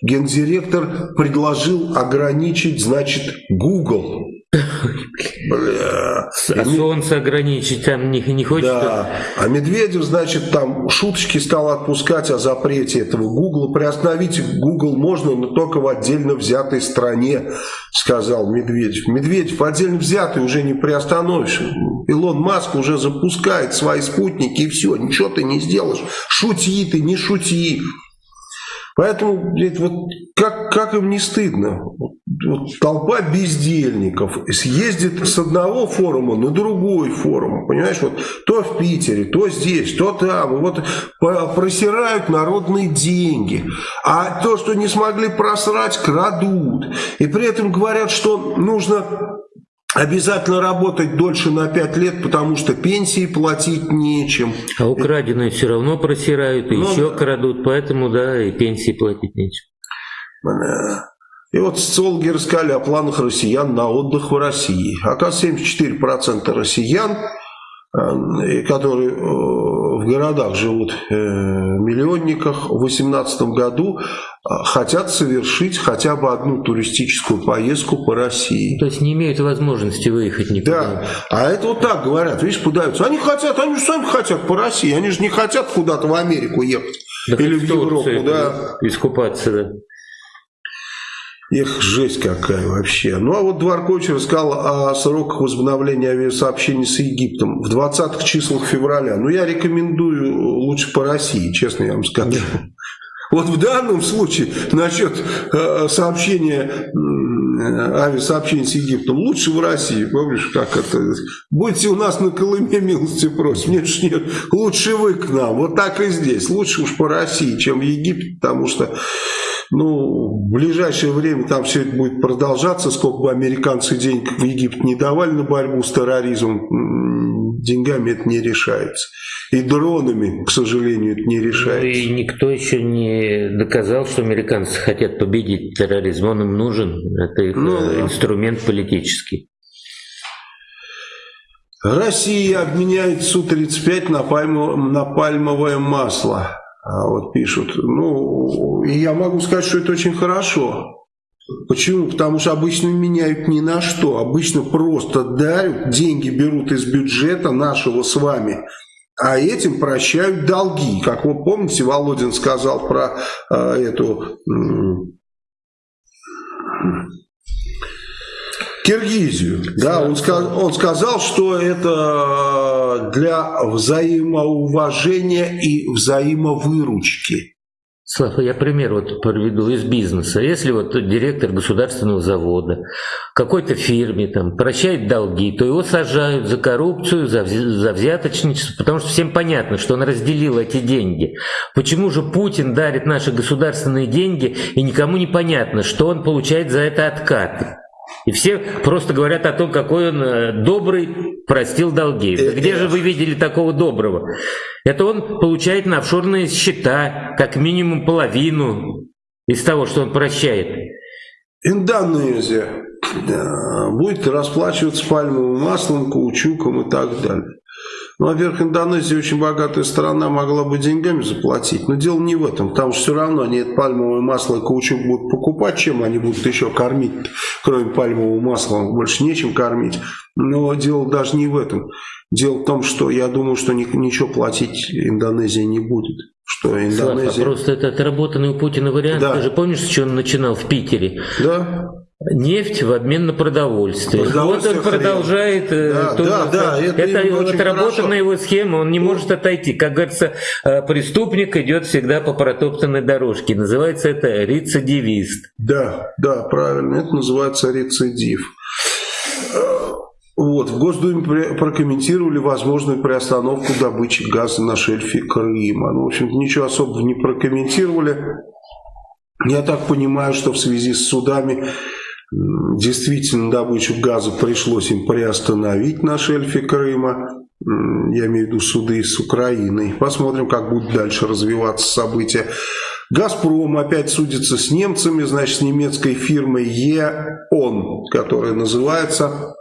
гендиректор, предложил ограничить, значит, Google Бля. А солнце ограничить там не, не хочется? Да. А Медведев, значит, там шуточки стал отпускать о запрете этого Гугла. Приостановить Google можно, но только в отдельно взятой стране, сказал Медведев. Медведев отдельно взятый уже не приостановишь. Илон Маск уже запускает свои спутники и все, ничего ты не сделаешь. Шути ты, не шути. Поэтому, блядь, вот как, как им не стыдно? Вот толпа бездельников съездит с одного форума на другой форум, понимаешь, вот то в Питере, то здесь, то там, вот просирают народные деньги, а то, что не смогли просрать, крадут, и при этом говорят, что нужно Обязательно работать дольше на 5 лет, потому что пенсии платить нечем. А украденные все равно просирают и ну, еще да. крадут, поэтому да, и пенсии платить нечем. И вот социологи рассказали о планах россиян на отдых в России. Оказывается, 74% россиян Э, которые э, в городах живут, э, миллионниках, в 2018 году хотят совершить хотя бы одну туристическую поездку по России. То есть не имеют возможности выехать никуда. Да, а это вот так говорят, видишь, пытаются. Они хотят, они же сами хотят по России, они же не хотят куда-то в Америку ехать. Да или в Европу, да. Искупаться, да. Эх, жесть какая вообще. Ну, а вот Дворкович рассказал о сроках возобновления авиасообщений с Египтом в 20-х числах февраля. Ну, я рекомендую лучше по России, честно я вам скажу. Вот в данном случае насчет э, сообщения, э, авиасообщений с Египтом лучше в России. Помнишь, как это? Будьте у нас на Колыме, милости просим. Нет, нет, лучше вы к нам. Вот так и здесь. Лучше уж по России, чем в Египет, потому что ну, в ближайшее время там все это будет продолжаться, сколько бы американцы денег в Египет не давали на борьбу с терроризмом, деньгами это не решается. И дронами, к сожалению, это не решается. Ну, и никто еще не доказал, что американцы хотят победить терроризм. Он им нужен. Это их ну, э, инструмент политический. Россия обменяет Су-35 на, пальмо, на пальмовое масло. А вот пишут. Ну, и я могу сказать, что это очень хорошо. Почему? Потому что обычно меняют ни на что. Обычно просто дарят, деньги берут из бюджета нашего с вами, а этим прощают долги. Как вы помните, Володин сказал про э, эту... Киргизию. Да, он, сказ, он сказал, что это для взаимоуважения и взаимовыручки. Слава, я пример вот приведу из бизнеса. Если вот директор государственного завода какой-то фирме там прощает долги, то его сажают за коррупцию, за, за взяточничество, потому что всем понятно, что он разделил эти деньги. Почему же Путин дарит наши государственные деньги, и никому не понятно, что он получает за это откаты? И все просто говорят о том, какой он э, добрый, простил долги. Да где же вы видели такого доброго? Это он получает на офшорные счета как минимум половину из того, что он прощает. Индонезия будет расплачиваться пальмовым маслом, каучуком и так далее. Ну, во-первых, Индонезия очень богатая страна, могла бы деньгами заплатить. Но дело не в этом, потому что все равно они это пальмовое масло и каучук будут покупать, чем они будут еще кормить, кроме пальмового масла, больше нечем кормить. Но дело даже не в этом. Дело в том, что я думаю, что ничего платить Индонезия не будет. Что Индонезия... Слава, просто это отработанный у Путина вариант. Да. Ты же помнишь, с чего он начинал в Питере? Да нефть в обмен на продовольствие. продовольствие вот он продолжает. Э, да, тоже, да, да, это, это отработанная его схема, он не может отойти. Как говорится, э, преступник идет всегда по протоптанной дорожке. Называется это рецидивист. Да, да, правильно, это называется рецидив. Э, вот, в Госдуме прокомментировали возможную приостановку добычи газа на шельфе Крыма. Ну, в общем-то, ничего особого не прокомментировали. Я так понимаю, что в связи с судами Действительно, добычу газа пришлось им приостановить на шельфе Крыма. Я имею в виду суды с Украиной. Посмотрим, как будут дальше развиваться события. «Газпром» опять судится с немцами, значит, с немецкой фирмой ЕОН, которая называется...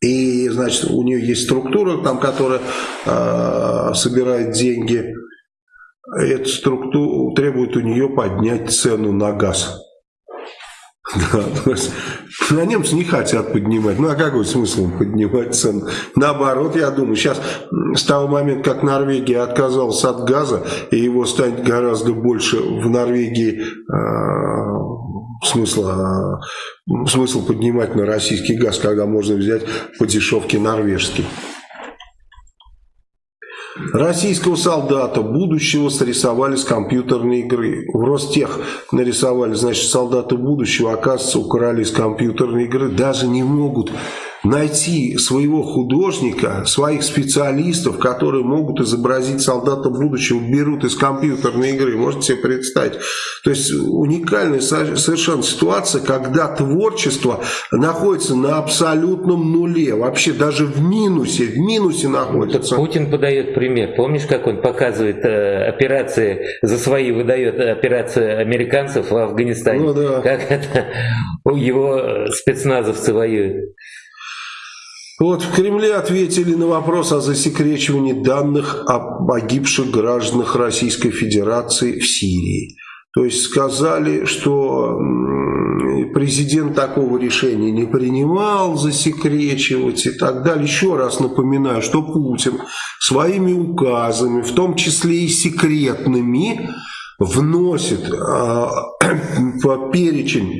И, значит, у нее есть структура, там, которая э, собирает деньги. Эта структура требует у нее поднять цену на газ. Да, то есть, на немцы не хотят поднимать. Ну, а какой смысл поднимать цену? Наоборот, я думаю, сейчас с того момента, как Норвегия отказалась от газа, и его станет гораздо больше в Норвегии э, смысла, э, смысл поднимать на российский газ, когда можно взять по дешевке норвежский. Российского солдата будущего срисовали с компьютерной игры. В Ростех нарисовали, значит, солдаты будущего, оказывается, украли из компьютерной игры. Даже не могут найти своего художника, своих специалистов, которые могут изобразить солдата будущего, берут из компьютерной игры. Можете себе представить? То есть уникальная совершенно ситуация, когда творчество находится на абсолютном нуле, вообще даже в минусе, в минусе находится. Путин подает пример. Помнишь, как он показывает э, операции, за свои выдает операции американцев в Афганистане? Ну, да. Как это его спецназовцы воюют. Вот в Кремле ответили на вопрос о засекречивании данных о погибших гражданах Российской Федерации в Сирии. То есть сказали, что президент такого решения не принимал засекречивать и так далее. Еще раз напоминаю, что Путин своими указами, в том числе и секретными, вносит э, по перечень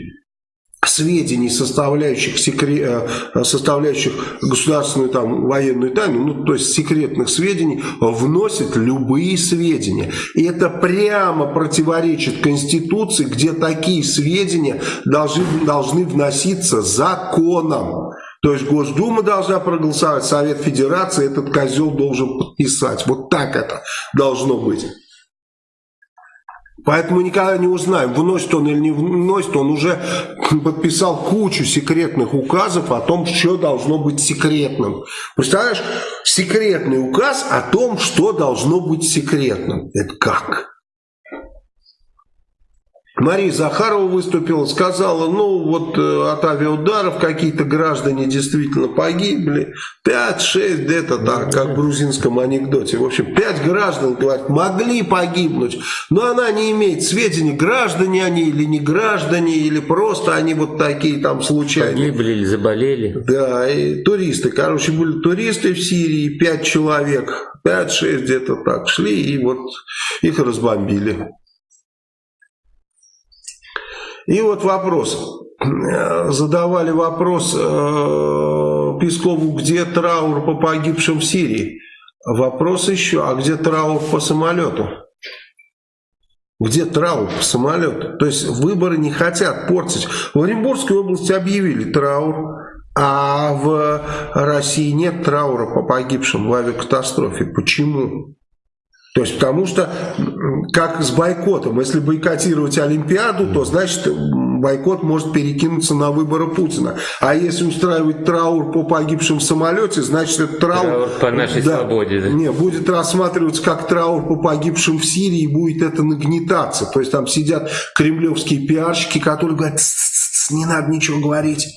сведений, составляющих, секре... Э, составляющих государственную там, военную тайну, ну, то есть секретных сведений, вносит любые сведения. И это прямо противоречит Конституции, где такие сведения должны, должны вноситься законом. То есть Госдума должна проголосовать, Совет Федерации этот козел должен подписать. Вот так это должно быть. Поэтому никогда не узнаем, вносит он или не вносит. Он уже подписал кучу секретных указов о том, что должно быть секретным. Представляешь, секретный указ о том, что должно быть секретным. Это как? Мария Захарова выступила, сказала, ну вот э, от авиаударов какие-то граждане действительно погибли. 5-6 где-то так, как в грузинском анекдоте. В общем, 5 граждан, говорят, могли погибнуть, но она не имеет сведений, граждане они или не граждане, или просто они вот такие там случайные. Погибли или заболели. Да, и туристы. Короче, были туристы в Сирии, 5 человек, 5-6 где-то так шли, и вот их разбомбили. И вот вопрос. Задавали вопрос э, Пескову, где траур по погибшим в Сирии. Вопрос еще, а где траур по самолету? Где траур по самолету? То есть выборы не хотят портить. В Оренбургской области объявили траур, а в России нет траура по погибшим в авиакатастрофе. Почему? То есть потому что, как с бойкотом, если бойкотировать Олимпиаду, то значит бойкот может перекинуться на выборы Путина. А если устраивать траур по погибшим в самолете, значит этот траур... Траур по нашей да, свободе. Да? Не, будет рассматриваться как траур по погибшим в Сирии, и будет это нагнетаться. То есть там сидят кремлевские пиарщики, которые говорят, Ц -ц -ц, не надо ничего говорить.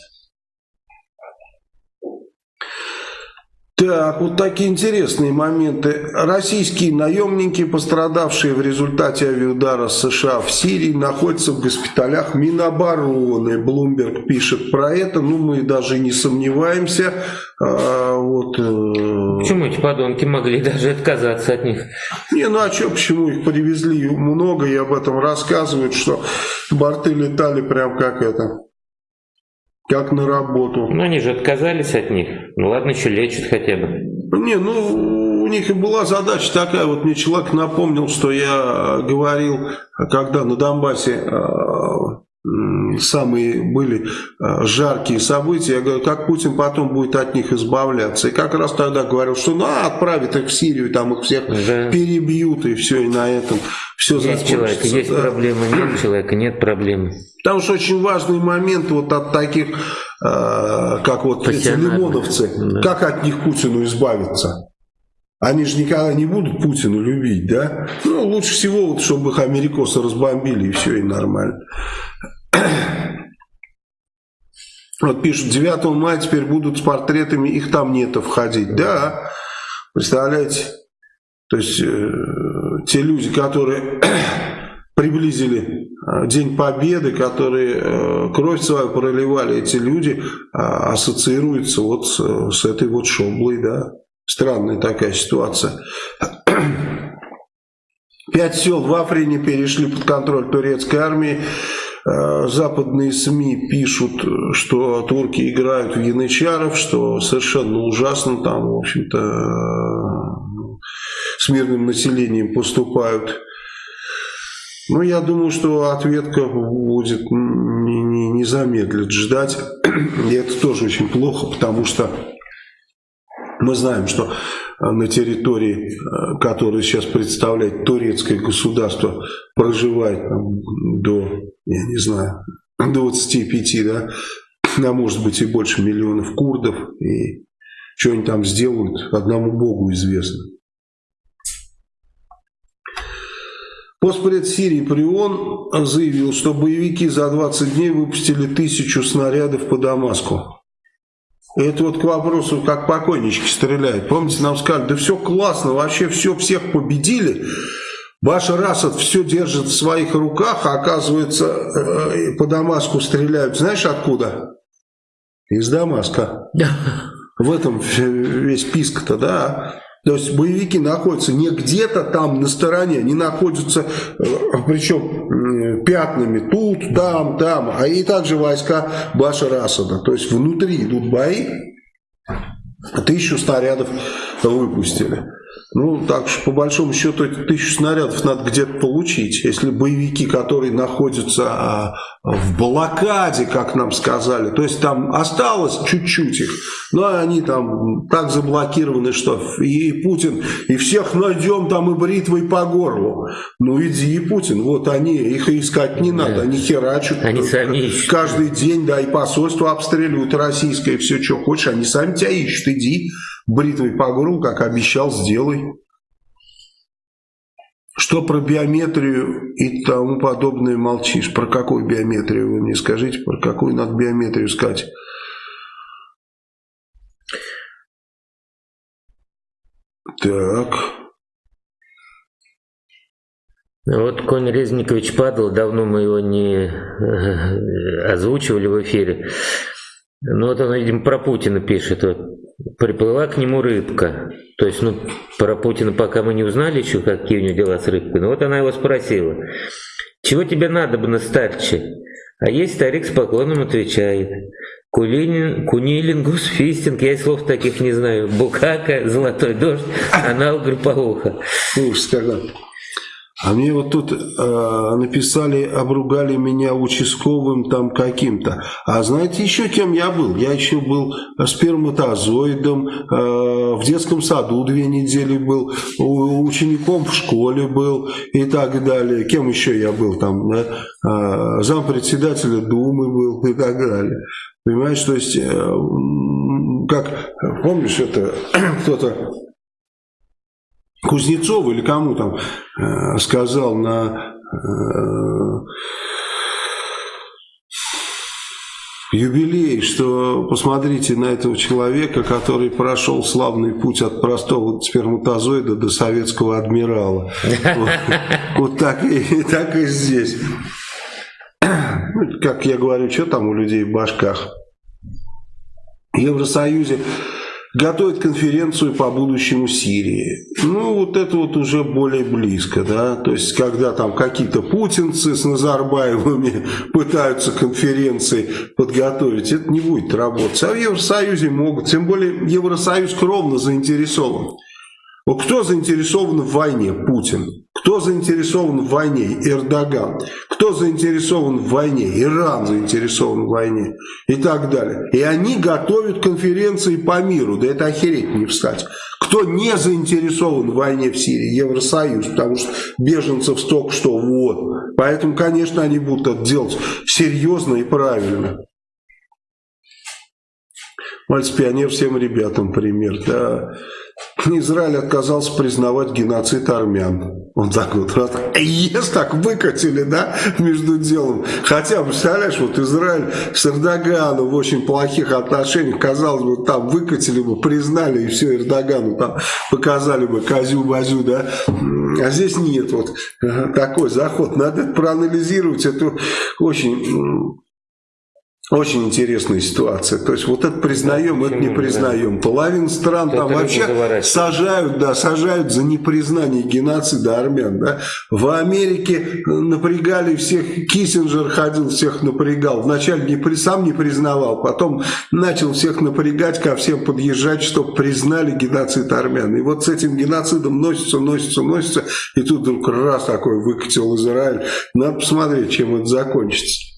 Так, вот такие интересные моменты. Российские наемники, пострадавшие в результате авиаудара США в Сирии, находятся в госпиталях Минобороны. Блумберг пишет про это, ну мы даже не сомневаемся. А, вот, э... Почему эти подонки могли даже отказаться от них? Не, ну а что, почему их привезли много, и об этом рассказывают, что борты летали прям как это как на работу. Ну, они же отказались от них. Ну, ладно, еще лечат хотя бы. Не, ну, у них и была задача такая. Вот мне человек напомнил, что я говорил, когда на Донбассе э, самые были э, жаркие события. Я говорю, как Путин потом будет от них избавляться. И как раз тогда говорил, что ну, отправит их в Сирию, там их всех да. перебьют, и все, и на этом все Есть человек, есть да. проблема, нет человека, нет проблемы. Потому что очень важный момент вот от таких, э, как вот эти лимоновцы, да. как от них Путину избавиться? Они же никогда не будут Путину любить, да? Ну, лучше всего, вот, чтобы их америкосы разбомбили, и все, и нормально. Вот пишут, 9 мая теперь будут с портретами, их там нету входить. Да, представляете? То есть, э, те люди, которые приблизили э, День Победы, которые э, кровь свою проливали, эти люди а, ассоциируются вот с, с этой вот шоблой, да. Странная такая ситуация. Пять сел в Африне перешли под контроль турецкой армии. Э, западные СМИ пишут, что турки играют в янычаров, что совершенно ужасно там, в общем-то, э, с мирным населением поступают. Ну, я думаю, что ответка будет не, не, не замедлит ждать. И это тоже очень плохо, потому что мы знаем, что на территории, э, которую сейчас представляет турецкое государство, проживает там, до, я не знаю, 25, да, а может быть и больше миллионов курдов, и что они там сделают, одному Богу известно. Постпред Сирии Прион заявил, что боевики за 20 дней выпустили тысячу снарядов по Дамаску. Это вот к вопросу, как покойнички стреляют. Помните, нам сказали, да все классно, вообще все, всех победили. Башар Асад все держит в своих руках, а оказывается, э, по Дамаску стреляют. Знаешь откуда? Из Дамаска. В этом весь писк-то, да. То есть боевики находятся не где-то там на стороне, они находятся, э, причем пятнами тут, там, там, а и также войска Башара Асада. То есть внутри идут бои, тысячу снарядов выпустили. Ну, так что, по большому счету, эти тысячу снарядов надо где-то получить. Если боевики, которые находятся а, в блокаде, как нам сказали, то есть там осталось чуть-чуть их, но они там так заблокированы, что и Путин, и всех найдем там и бритвой по горлу. Ну, иди, и Путин, вот они, их искать не надо, они херачат. Они сами ищут. Каждый день, да, и посольство обстреливают российское, все, что хочешь, они сами тебя ищут, иди бритвой по горлу, как обещал, сделай. Что про биометрию и тому подобное молчишь? Про какую биометрию вы мне скажите? Про какую надо биометрию сказать? Так. Вот конь Резникович падал, давно мы его не э, озвучивали в эфире. Ну вот он, видимо, про Путина пишет. Вот. Приплыла к нему рыбка. То есть, ну, про Путина пока мы не узнали еще, какие у него дела с рыбкой. Но вот она его спросила. Чего тебе надо бы на старче? А есть старик с поклоном отвечает. Кулинин, кунилингус, фистинг, я слов таких не знаю. Букака, золотой дождь, анал групповуха. Ужас когда. А мне вот тут э, написали, обругали меня участковым там каким-то. А знаете еще кем я был? Я еще был сперматозоидом, э, в детском саду две недели был, учеником в школе был и так далее. Кем еще я был там? Э, зампредседателя Думы был и так далее. Понимаешь, то есть, э, как, помнишь, это кто-то Кузнецову или кому там э, сказал на э, юбилей, что посмотрите на этого человека, который прошел славный путь от простого сперматозоида до советского адмирала. Вот так и здесь. Ну, как я говорю, что там у людей в башках? В Евросоюзе готовит конференцию по будущему Сирии. Ну, вот это вот уже более близко, да, то есть, когда там какие-то путинцы с Назарбаевыми пытаются конференции подготовить, это не будет работать. А в Евросоюзе могут, тем более Евросоюз кровно заинтересован. Вот кто заинтересован в войне? Путин. Кто заинтересован в войне? Эрдоган. Кто заинтересован в войне? Иран заинтересован в войне. И так далее. И они готовят конференции по миру. Да это охереть не встать. Кто не заинтересован в войне в Сирии? Евросоюз. Потому что беженцев столько что вот. Поэтому, конечно, они будут это делать серьезно и правильно. Мальц-пионер всем ребятам пример. Да. Израиль отказался признавать геноцид армян. Он так вот раз, ес так выкатили, да, между делом. Хотя, представляешь, вот Израиль с Эрдоганом в очень плохих отношениях, казалось бы, там выкатили бы, признали, и все, Эрдогану там показали бы козю-базю, да. А здесь нет вот такой заход. Надо это проанализировать. Это очень очень интересная ситуация. То есть вот это признаем, это не признаем. Половина стран там вообще сажают, да, сажают за непризнание геноцида армян. Да. В Америке напрягали всех, Киссинджер ходил, всех напрягал. Вначале не, сам не признавал, потом начал всех напрягать, ко всем подъезжать, чтобы признали геноцид армян. И вот с этим геноцидом носится, носится, носится, и тут вдруг раз такой выкатил Израиль. Надо посмотреть, чем это закончится.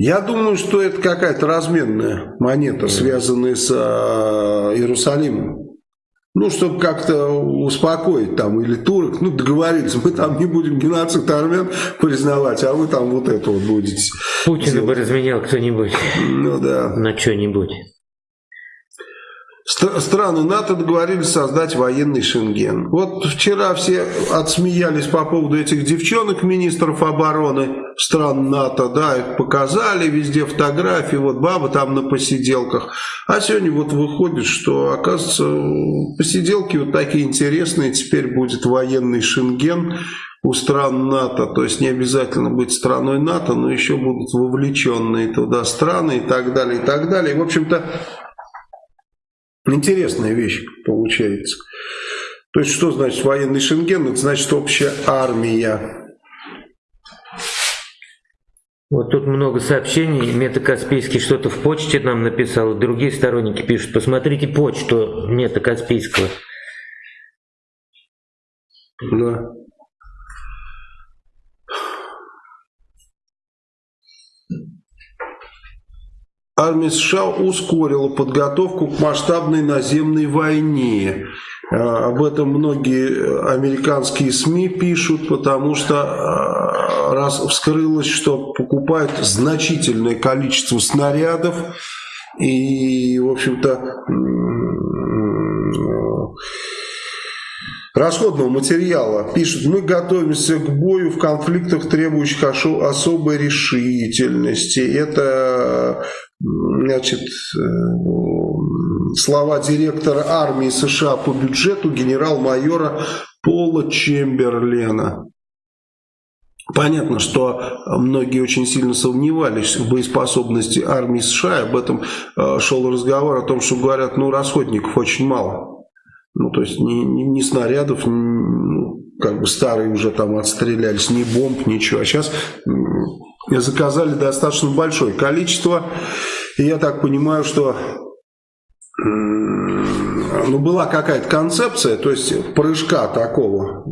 Я думаю, что это какая-то разменная монета, связанная с э, Иерусалимом. Ну, чтобы как-то успокоить там или турок, ну, договорились, мы там не будем геноцид армян признавать, а вы там вот это вот будете. Путина бы разменял кто-нибудь. Ну да. На что-нибудь. Страны НАТО договорились создать военный Шенген. Вот вчера все отсмеялись по поводу этих девчонок, министров обороны стран НАТО, да, их показали, везде фотографии, вот баба там на посиделках. А сегодня вот выходит, что, оказывается, посиделки вот такие интересные, теперь будет военный Шенген у стран НАТО, то есть не обязательно быть страной НАТО, но еще будут вовлеченные туда страны и так далее, и так далее. в общем-то, Интересная вещь получается. То есть, что значит военный Шенген? Это значит общая армия. Вот тут много сообщений. Мета Каспийский что-то в почте нам написал. Другие сторонники пишут, посмотрите почту Мета Каспийского. Да. Армия США ускорила подготовку к масштабной наземной войне. А, об этом многие американские СМИ пишут, потому что а, раз вскрылось, что покупают значительное количество снарядов и, в общем-то, расходного материала. Пишут, мы готовимся к бою в конфликтах, требующих особой решительности. Это значит, э, слова директора армии США по бюджету генерал-майора Пола Чемберлена. Понятно, что многие очень сильно сомневались в боеспособности армии США. Об этом э, шел разговор о том, что говорят, ну расходников очень мало. Ну, то есть ни, ни, ни снарядов, ни, ну, как бы старые уже там отстрелялись, ни бомб, ничего. А сейчас заказали достаточно большое количество. И я так понимаю, что ну, была какая-то концепция, то есть прыжка такого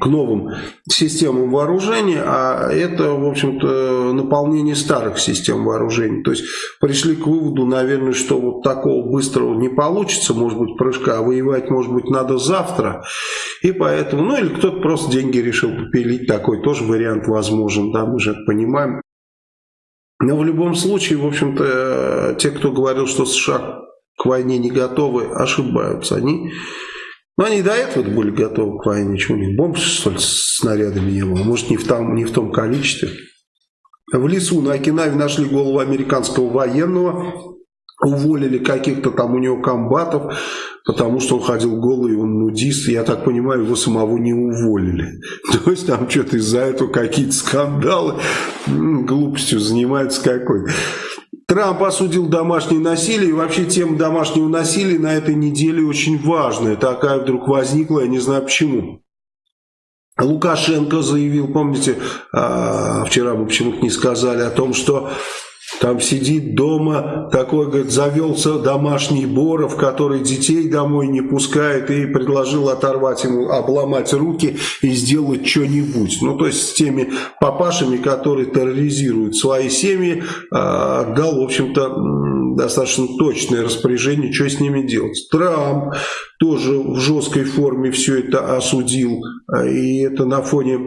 к новым системам вооружения, а это, в общем-то, наполнение старых систем вооружений. То есть пришли к выводу, наверное, что вот такого быстрого не получится, может быть, прыжка, а воевать, может быть, надо завтра. И поэтому, ну или кто-то просто деньги решил попилить, такой тоже вариант возможен, да, мы же это понимаем. Но в любом случае, в общем-то, те, кто говорил, что США к войне не готовы, ошибаются. Они, ну, они до этого были готовы к войне. Чего у них бомб, что ли, с снарядами не было? Может, не в, том, не в том количестве. В лесу на Окинаве нашли голову американского военного. Уволили каких-то там у него комбатов, потому что он ходил голый, он нудист. Я так понимаю, его самого не уволили. То есть там что-то из-за этого какие-то скандалы. Глупостью занимается какой-то. Трамп осудил домашнее насилие, и вообще тема домашнего насилия на этой неделе очень важная. Такая вдруг возникла, я не знаю почему. Лукашенко заявил, помните, а, вчера мы почему-то не сказали о том, что там сидит дома, такой, говорит, завелся домашний Боров, который детей домой не пускает, и предложил оторвать ему, обломать руки и сделать что-нибудь. Ну, то есть с теми папашами, которые терроризируют свои семьи, а, дал, в общем-то, достаточно точное распоряжение, что с ними делать. Трамп тоже в жесткой форме все это осудил, а, и это на фоне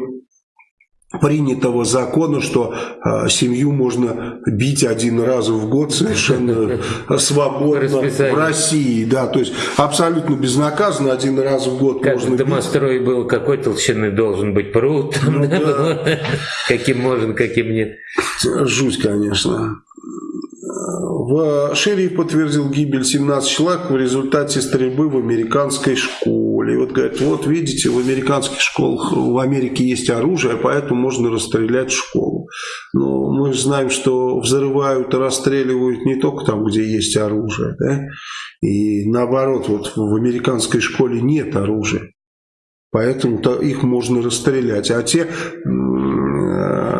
принятого закона, что э, семью можно бить один раз в год совершенно свободно в России. Да, то есть абсолютно безнаказанно один раз в год как можно домострой бить. был, какой толщины должен быть пруд? Ну, да. каким можно, каким нет. Жуть, конечно. В Шериф подтвердил гибель 17 человек в результате стрельбы в американской школе. Школе. И вот говорят, вот видите, в американских школах в Америке есть оружие, поэтому можно расстрелять школу. Но мы же знаем, что взрывают расстреливают не только там, где есть оружие. Да? И наоборот, вот в американской школе нет оружия. Поэтому их можно расстрелять. А те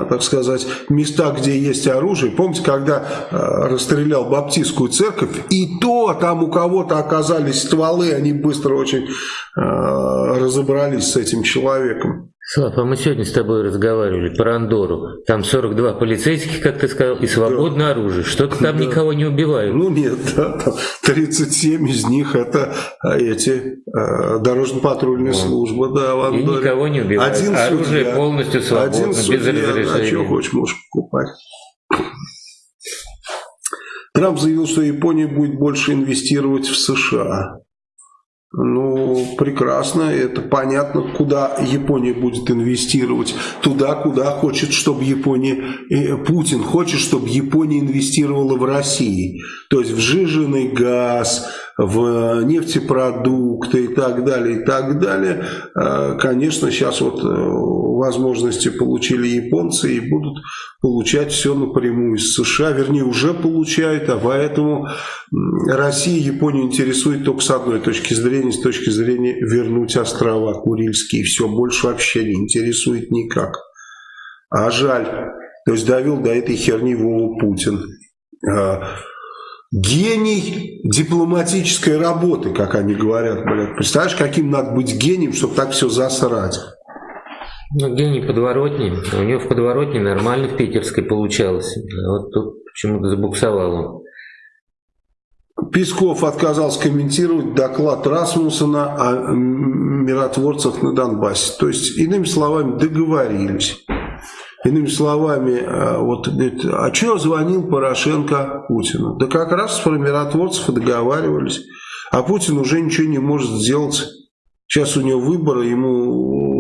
так сказать, места, где есть оружие. Помните, когда э, расстрелял Баптистскую церковь, и то там у кого-то оказались стволы, они быстро очень э, разобрались с этим человеком. Слав, а мы сегодня с тобой разговаривали про Андору. Там 42 полицейских, как ты сказал, и свободное да. оружие. Что-то там да. никого не убивают. Ну нет, да, там 37 из них это а, эти э, дорожно-патрульные службы, да, в Андоре. И никого не убивают. Один оружие судья, полностью свободно, один судья, без разрешения. А что хочешь, можешь покупать. Трамп заявил, что Япония будет больше инвестировать в США. Ну, прекрасно, это понятно, куда Япония будет инвестировать. Туда, куда хочет, чтобы Япония... Э, Путин хочет, чтобы Япония инвестировала в России. То есть в жиженый газ, в нефтепродукты и так далее, и так далее. А, конечно, сейчас вот э, возможности получили японцы и будут получать все напрямую из США, вернее уже получают, а поэтому Россия Японию интересует только с одной точки зрения, с точки зрения вернуть острова Курильские, все, больше вообще не интересует никак. А жаль, то есть довел до этой херни Вову Путин. А, Гений дипломатической работы, как они говорят, блядь. Представляешь, каким надо быть гением, чтобы так все засрать? Ну, гений подворотни. У него в подворотне нормально в питерской получалось. А вот тут почему-то забуксовал он. Песков отказался комментировать доклад Расмуссона о миротворцах на Донбассе. То есть, иными словами, договорились. Иными словами, э, вот говорит, а что звонил Порошенко Путину? Да как раз про миротворцев и договаривались. А Путин уже ничего не может сделать. Сейчас у него выборы, ему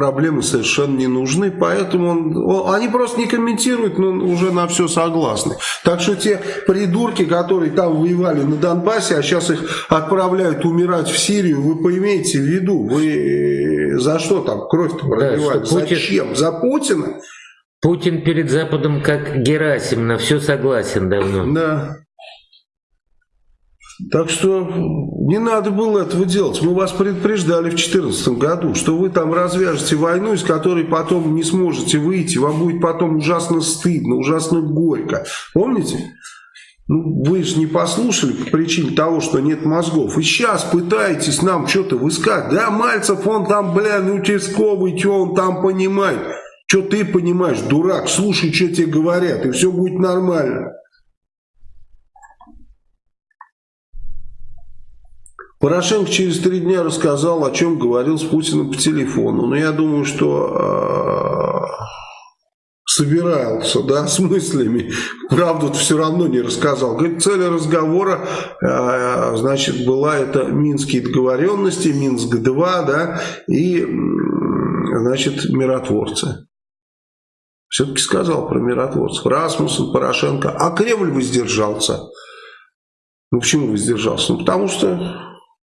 проблемы совершенно не нужны, поэтому он, он, они просто не комментируют, но уже на все согласны. Так что те придурки, которые там воевали на Донбассе, а сейчас их отправляют умирать в Сирию, вы поимеете в виду, вы за что там кровь-то проливать? Да, Путин... Зачем? За Путина? Путин перед Западом как Герасим, на все согласен давно. Да. Так что не надо было этого делать. Мы вас предупреждали в 2014 году, что вы там развяжете войну, из которой потом не сможете выйти. Вам будет потом ужасно стыдно, ужасно горько. Помните? Ну, вы же не послушали по причине того, что нет мозгов. И сейчас пытаетесь нам что-то высказать. Да, Мальцев, он там, бля, ну, участковый, что он там понимает. Что ты понимаешь, дурак, слушай, что тебе говорят, и все будет нормально. Порошенко через три дня рассказал, о чем говорил с Путиным по телефону. Но я думаю, что э, собирался, да, с мыслями. Правду все равно не рассказал. Говорит, цель разговора, э, значит, была это Минские договоренности, Минск-2, да, и, значит, миротворцы. Все-таки сказал про миротворцев. Расмуссен, Порошенко. А Кремль воздержался. Ну, почему воздержался? Ну, потому что...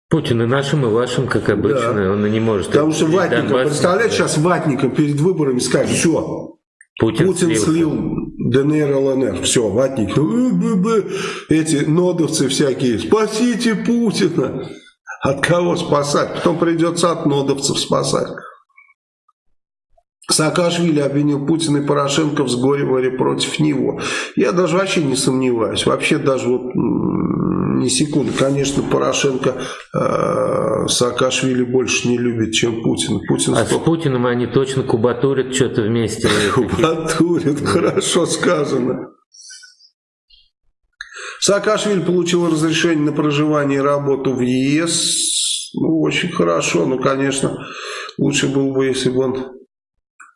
Путин и нашим, и вашим, как обычно, да. он не может... Потому что ватником, Донбасс... представляете, сейчас ватником перед выборами скажет, все, Путин, Путин слил ДНР, ЛНР, все, ватники, эти нодовцы всякие, спасите Путина. От кого спасать? Потом придется от нодовцев спасать. Саакашвили обвинил Путина и Порошенко в сговоре против него. Я даже вообще не сомневаюсь. Вообще даже вот ни секунды. Конечно, Порошенко э, Саакашвили больше не любит, чем Путин. Путин а стоп... с Путиным они точно кубатурят что-то вместе. Кубатурят, хорошо сказано. Саакашвили получил разрешение на проживание и работу в ЕС. Ну, очень хорошо. Ну, конечно, лучше было бы, если бы он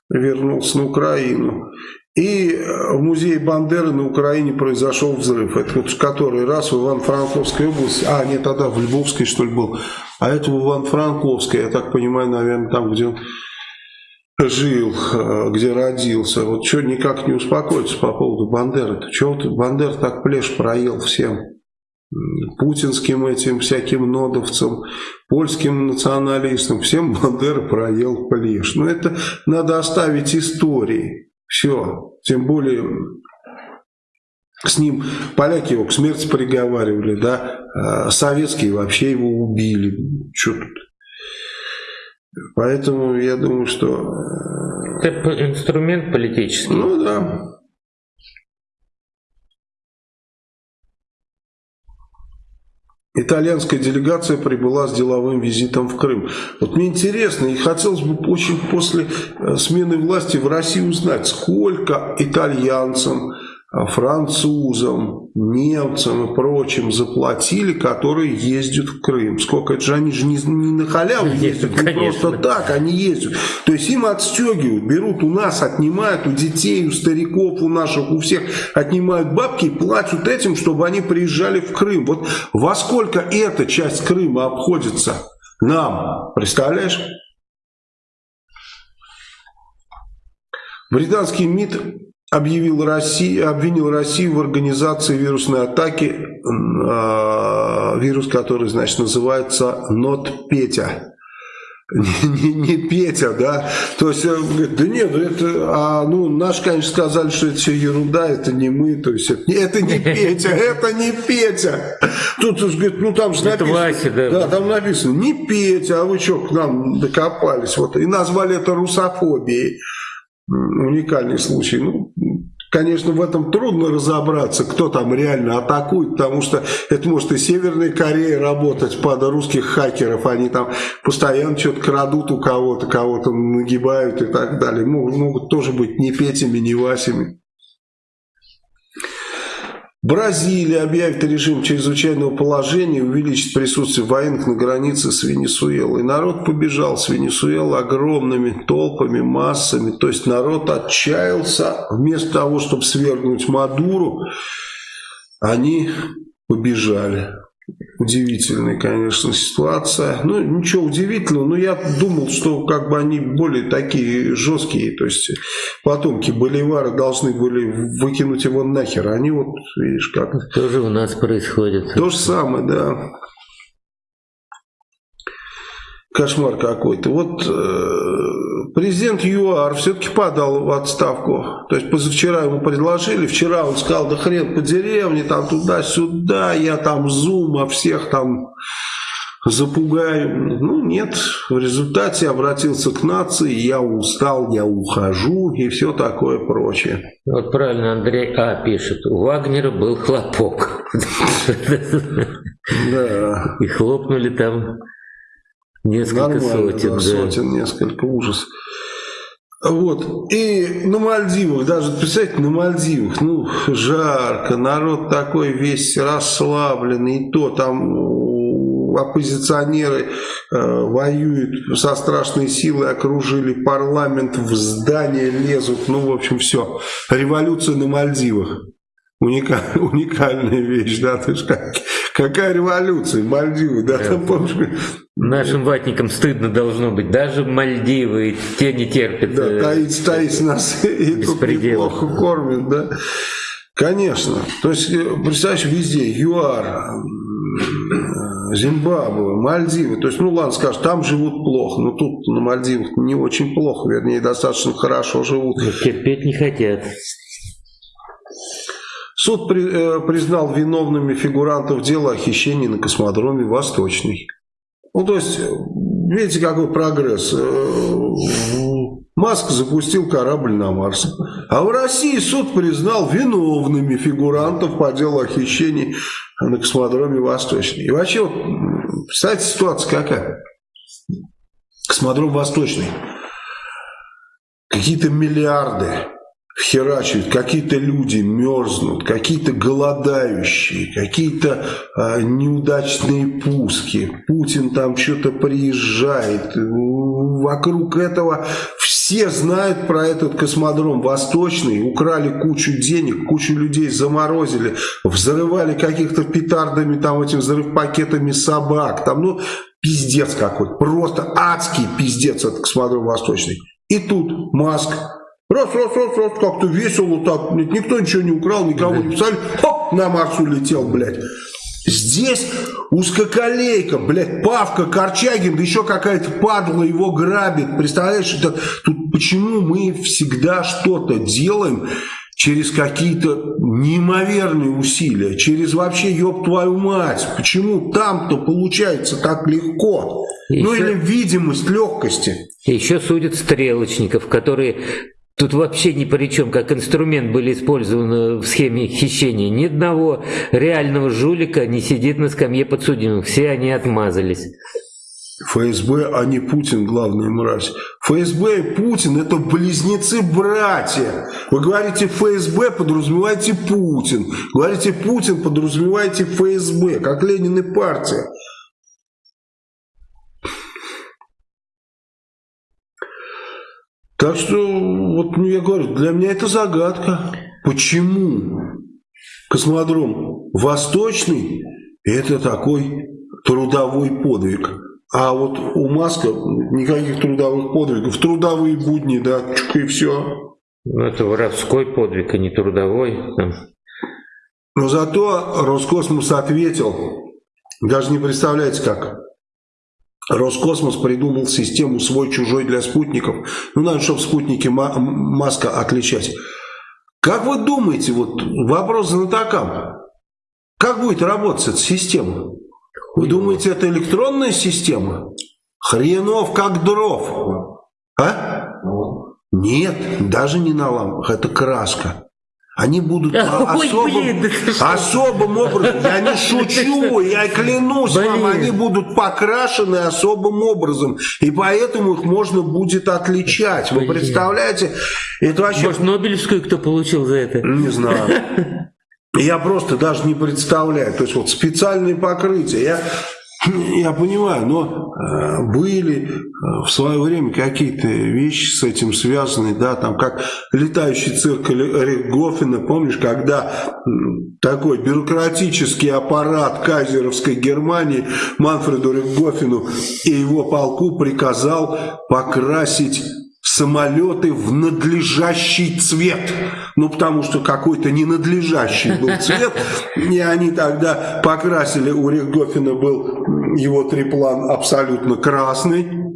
вернулся на Украину. И в музее Бандеры на Украине произошел взрыв. Это вот который раз в Иван-Франковской области, а нет, тогда в Львовской что ли был, а это в Иван-Франковской, я так понимаю, наверное, там, где он жил, где родился. Вот что никак не успокоиться по поводу Бандеры. Чего вот Бандер так плешь проел всем? путинским этим всяким нодовцам, польским националистам, всем Бандера проел плешь. Но это надо оставить истории. Все. Тем более с ним поляки его к смерти приговаривали, да, а советские вообще его убили. Что тут? Поэтому я думаю, что... Это инструмент политический. Ну да. Итальянская делегация прибыла с деловым визитом в Крым. Вот мне интересно, и хотелось бы очень после э, смены власти в России узнать, сколько итальянцам, французам, немцам и прочим заплатили, которые ездят в Крым. Сколько? Это же они же не, не на халяву ездят, не просто так они ездят. То есть им отстегивают, берут у нас, отнимают у детей, у стариков, у наших, у всех, отнимают бабки и платят этим, чтобы они приезжали в Крым. Вот во сколько эта часть Крыма обходится нам, представляешь? Британский МИД объявил Россию, обвинил Россию в организации вирусной атаки, э, вирус, который, значит, называется Not Петя. Не, не, не Петя, да, то есть, э, говорит, да нет, это, а, ну, наши, конечно, сказали, что это все ерунда, это не мы, то есть, это, это не Петя, это не Петя. Тут, говорит, ну, там же написано, Вася, да. да, там написано, не Петя, а вы что к нам докопались, вот, и назвали это русофобией уникальный случай. Ну, конечно, в этом трудно разобраться, кто там реально атакует, потому что это может и Северная Корея работать под русских хакеров, они там постоянно что-то крадут у кого-то, кого-то нагибают и так далее. Могут, могут тоже быть не Петями, не Васями. Бразилия объявит режим чрезвычайного положения и увеличит присутствие военных на границе с Венесуэлой. Народ побежал с Венесуэлы огромными толпами, массами. То есть народ отчаялся. Вместо того, чтобы свергнуть Мадуру, они побежали. Удивительная, конечно, ситуация. Ну, ничего удивительного, но я думал, что как бы они более такие жесткие, то есть потомки Боливара должны были выкинуть его нахер. Они вот, видишь, как... Тоже у нас происходит. То же самое, да. Кошмар какой-то. Вот э, президент ЮАР все-таки подал в отставку. То есть позавчера ему предложили, вчера он сказал, да хрен по деревне, там туда-сюда, я там зума всех там запугаю. Ну нет, в результате обратился к нации, я устал, я ухожу и все такое прочее. Вот правильно Андрей А. пишет, у Вагнера был хлопок. Да. И хлопнули там Несколько Нормально, сотен, да, да. Сотен, несколько, ужас. Вот, и на Мальдивах, даже, представьте, на Мальдивах, ну, жарко, народ такой весь расслабленный, и то там оппозиционеры э, воюют со страшной силой, окружили парламент, в здание лезут, ну, в общем, все. Революция на Мальдивах. Уникаль, уникальная вещь, да, ты ж как, какая революция, Мальдивы, да, там, помнишь, Нашим ватникам стыдно должно быть. Даже Мальдивы, те не терпят. Да, э, таить, таить нас и тут неплохо кормят, да. Конечно. То есть, э, представляешь, везде ЮАР, Зимбабве, Мальдивы. То есть, ну ладно, скажешь, там живут плохо, но тут на Мальдивах не очень плохо, вернее, достаточно хорошо живут. Но терпеть не хотят. Суд при, э, признал виновными фигурантов дела о хищении на космодроме Восточный. Ну, то есть, видите, какой прогресс. Маск запустил корабль на Марс. А в России суд признал виновными фигурантов по делу о хищении на космодроме Восточный. И вообще, вот, представьте, ситуация какая. Космодром Восточный. Какие-то миллиарды херачивают, какие-то люди мерзнут, какие-то голодающие, какие-то э, неудачные пуски, Путин там что-то приезжает, вокруг этого все знают про этот космодром Восточный, украли кучу денег, кучу людей заморозили, взрывали каких-то петардами, там этим взрывпакетами собак, там, ну, пиздец какой-то, просто адский пиздец этот космодром Восточный. И тут Маск Раз, раз, раз, раз, как-то весело так. Никто ничего не украл, никого не писали. Хоп, на Марс улетел, блядь. Здесь узкоколейка, блядь, Павка, Корчагин, да еще какая-то падла его грабит. Представляешь, это, тут почему мы всегда что-то делаем через какие-то неимоверные усилия, через вообще, ёб твою мать, почему там-то получается так легко? Еще... Ну или видимость легкости. Еще судят стрелочников, которые Тут вообще ни при чем, как инструмент были использованы в схеме хищения. Ни одного реального жулика не сидит на скамье подсудимых. Все они отмазались. ФСБ, а не Путин, главная мразь. ФСБ и Путин это близнецы-братья. Вы говорите ФСБ, подразумеваете Путин. Говорите Путин, подразумеваете ФСБ, как Ленин и партия. Так что, вот ну, я говорю, для меня это загадка. Почему космодром Восточный это такой трудовой подвиг? А вот у Маска никаких трудовых подвигов. Трудовые будни, да, чук и все. Ну, это воровской подвиг, а не трудовой. Но зато Роскосмос ответил, даже не представляете как. Роскосмос придумал систему свой-чужой для спутников. Ну, надо, чтобы спутники Маска отличать. Как вы думаете, вот вопрос знатокам, как будет работать эта система? Вы думаете, это электронная система? Хренов как дров. А? Нет, даже не на лампах, это краска. Они будут Ой, особым, блин, особым образом, я не шучу, я клянусь блин. вам, они будут покрашены особым образом, и поэтому их можно будет отличать. Вы представляете? Это вообще... Может, Нобелевскую кто получил за это? Не знаю. Я просто даже не представляю. То есть вот специальные покрытия. Я я понимаю, но э, были э, в свое время какие-то вещи с этим связаны, да, там как летающий цирк Рихгофена, помнишь, когда такой бюрократический аппарат кайзеровской Германии Манфреду Рихгофену и его полку приказал покрасить самолеты в надлежащий цвет. Ну, потому что какой-то ненадлежащий был цвет. И они тогда покрасили, у Рихгофена был его триплан абсолютно красный.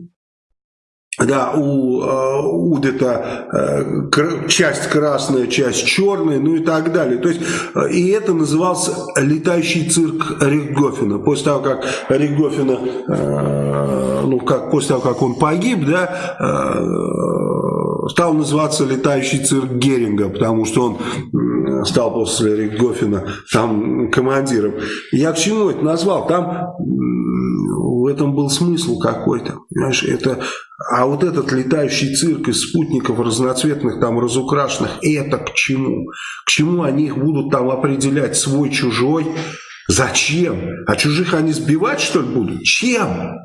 Да, у э, Удета э, часть красная, часть черная, ну и так далее. То есть, э, и это назывался летающий цирк Рихгофена. После того, как Рихгофена, э, ну, как, после того, как он погиб, да, э, стал называться летающий цирк Геринга, потому что он стал после Рихгофена там командиром. Я к чему это назвал? Там в этом был смысл какой-то. Понимаешь, это а вот этот летающий цирк из спутников разноцветных, там разукрашенных, это к чему? К чему они их будут там определять свой-чужой? Зачем? А чужих они сбивать, что ли, будут? Чем?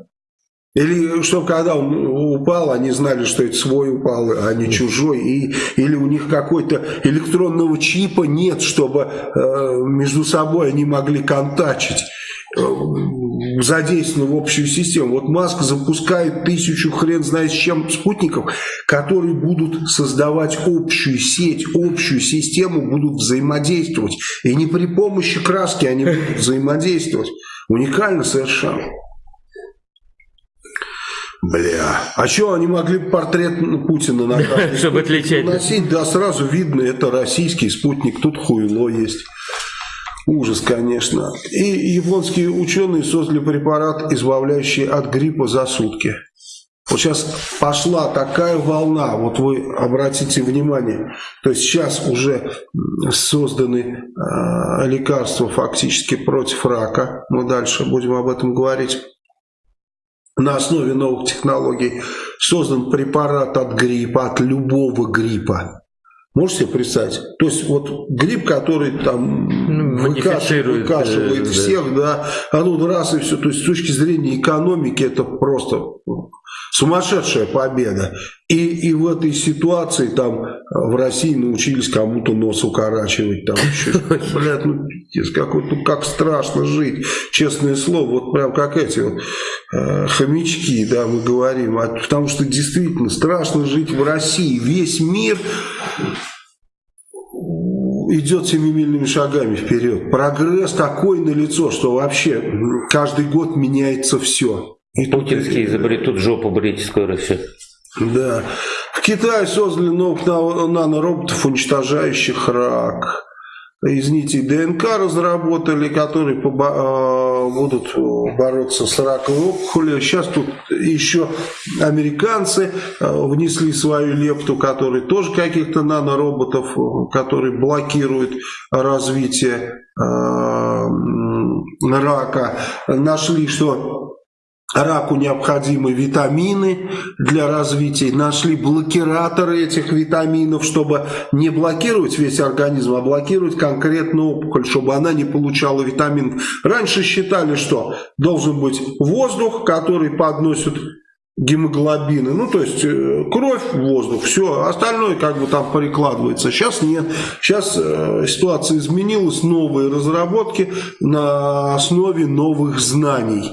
Или чтобы когда он упал, они знали, что это свой упал, а не чужой. И, или у них какой-то электронного чипа нет, чтобы э, между собой они могли контачить. Задействованы в общую систему. Вот Маск запускает тысячу хрен знает с чем спутников, которые будут создавать общую сеть, общую систему, будут взаимодействовать. И не при помощи краски они будут взаимодействовать. Уникально совершенно. Бля. А что, они могли портрет Путина на Чтобы отличать. Носить, да, сразу видно, это российский спутник, тут хуйло есть. Ужас, конечно. И японские ученые создали препарат, избавляющий от гриппа за сутки. Вот сейчас пошла такая волна, вот вы обратите внимание, то есть сейчас уже созданы э, лекарства фактически против рака, мы дальше будем об этом говорить, на основе новых технологий создан препарат от гриппа, от любого гриппа. Можете себе представить? То есть вот гриб, который там ну, выкашивает, выкашивает э, всех, да, а тут раз и все. То есть с точки зрения экономики это просто сумасшедшая победа. И, и в этой ситуации там в России научились кому-то нос укорачивать. Там еще, блядь, ну какой-то, как страшно жить, честное слово. Вот прям как эти вот э, хомячки, да, мы говорим. А, потому что действительно страшно жить в России. Весь мир идет семимильными шагами вперед. Прогресс такой налицо, что вообще каждый год меняется все. И Путинские изобретут жопу брить скоро все. Да. В Китае создали новых на- нанороботов, уничтожающих рак. Из нитей ДНК разработали, которые э, будут бороться с раковой опухолью. Сейчас тут еще американцы э, внесли свою лепту, которые тоже каких-то нанороботов, э, которые блокируют развитие э, рака. Нашли, что Раку необходимы витамины для развития. Нашли блокираторы этих витаминов, чтобы не блокировать весь организм, а блокировать конкретную опухоль, чтобы она не получала витамин. Раньше считали, что должен быть воздух, который подносит гемоглобины, ну то есть э, кровь, воздух, все, остальное как бы там перекладывается. Сейчас нет, сейчас э, ситуация изменилась, новые разработки на основе новых знаний.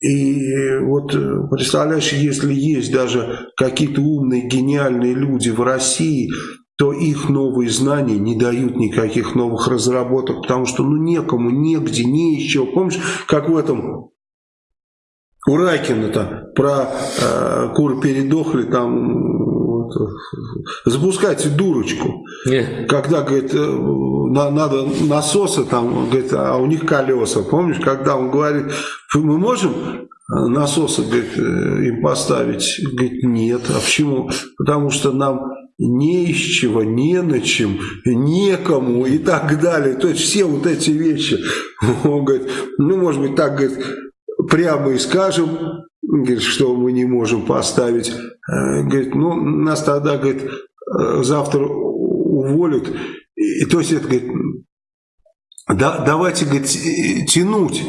И вот э, представляешь, если есть даже какие-то умные, гениальные люди в России, то их новые знания не дают никаких новых разработок, потому что ну некому, негде, не еще. Помнишь, как в этом у Ракина-то про э, кур передохли, там вот, запускайте дурочку. Не, Когда, говорит, э, на- надо насосы, там, говорит, а у них колеса. Помнишь, когда он говорит, мы можем насосы, говорит, э, им поставить? Говорит, нет. А почему? Потому что нам не из чего, не на чем, некому и так далее. То есть все вот эти вещи. Он говорит, ну, может быть, так, говорит, прямо и скажем, говорит, что мы не можем поставить. Э, Говорит, ну, нас тогда, говорит, э, завтра уволят. И, то есть это, говорит, да, давайте, говорит, тянуть.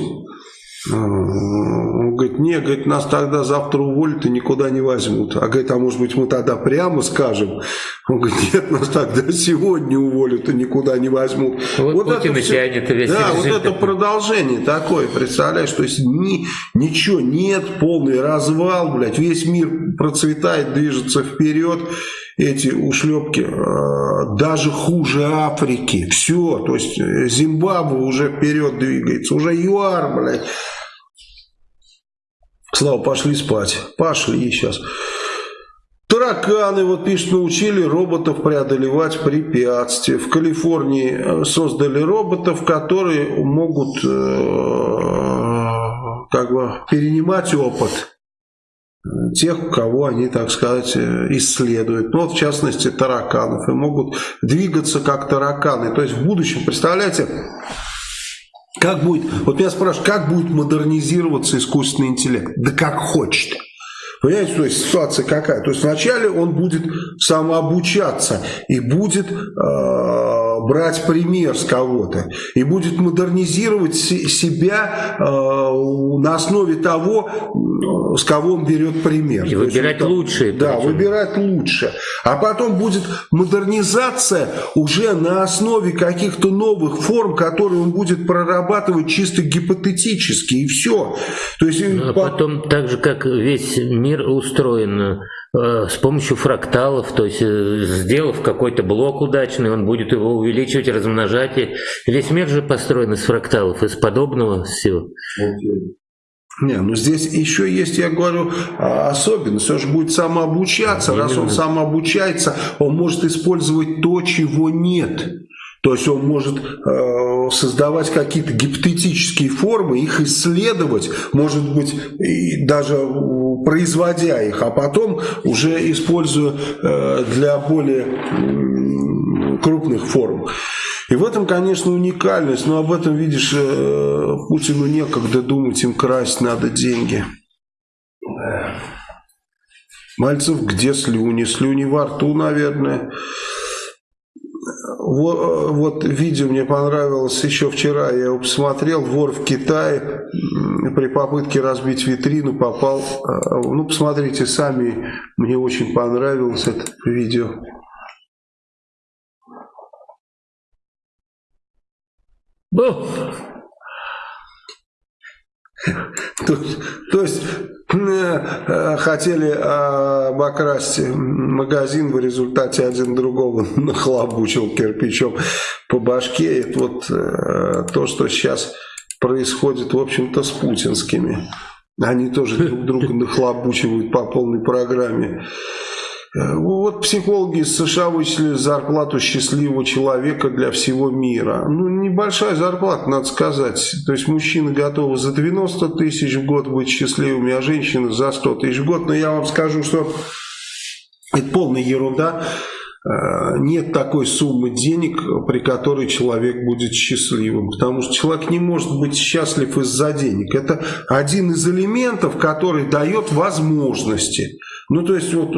Он говорит, не, говорит, нас тогда завтра уволят и никуда не возьмут. А говорит, а может быть мы тогда прямо скажем? Он говорит, нет, нас тогда сегодня уволят и никуда не возьмут. Вот Путин это и всё- тянет весь Да, вот это такой. продолжение такое, представляешь, то есть ни, ничего нет, полный развал, блядь, весь мир процветает, движется вперед, эти ушлепки э, даже хуже Африки, все, то есть э, Зимбабве уже вперед двигается, уже ЮАР, блядь. Слава, пошли спать, пошли сейчас. Тараканы, вот пишет, научили роботов преодолевать препятствия. В Калифорнии э, создали роботов, которые могут э, как бы перенимать опыт тех, кого они, так сказать, э, исследуют. Ну, вот, в частности, тараканов. И могут двигаться как тараканы. То есть в будущем, представляете, как будет, вот меня спрашивают, как будет модернизироваться искусственный интеллект? Да как хочет. Понимаете, то есть ситуация какая? То есть вначале он будет самообучаться и будет э, брать пример с кого-то, и будет модернизировать се- себя э, на основе того, м, с кого он берет пример. И есть выбирать лучшие Да, причем. выбирать лучше. А потом будет модернизация уже на основе каких-то новых форм, которые он будет прорабатывать чисто гипотетически, и все. То есть А по- потом, так же как весь мир устроен э, с помощью фракталов, то есть э, сделав какой-то блок удачный, он будет его увеличивать, размножать. И весь мир же построен из фракталов, из подобного всего. Не, ну здесь еще есть, я говорю, а, особенность. Он же будет самообучаться. Раз он самообучается, он может использовать то, чего нет. То есть он может э, создавать какие-то гипотетические формы, их исследовать, может быть, и даже э, производя их, а потом уже используя э, для более м, крупных форм. И в этом, конечно, уникальность, но об этом, видишь, э, Путину некогда думать, им красть надо деньги. Мальцев, где слюни? Слюни во рту, наверное. Вот, вот видео мне понравилось еще вчера, я его посмотрел, вор в Китае. При попытке разбить витрину попал, э, ну посмотрите сами, мне очень понравилось это видео. То, то есть э, хотели обокрасть магазин, в результате один другого нахлобучил кирпичом по башке. Это вот э, то, что сейчас происходит, в общем-то, с путинскими. Они тоже друг друга нахлобучивают по полной программе. Э, вот психологи из США вычислили зарплату счастливого человека для всего мира. Ну, небольшая зарплата, надо сказать. То есть мужчины готовы за 90 тысяч в год быть счастливыми, а женщины за 100 тысяч в год. Но я вам скажу, что это полная ерунда. Э, нет такой суммы денег, при которой человек будет счастливым. Потому что человек не может быть счастлив из-за денег. Это один из элементов, который дает возможности. Ну, то есть, вот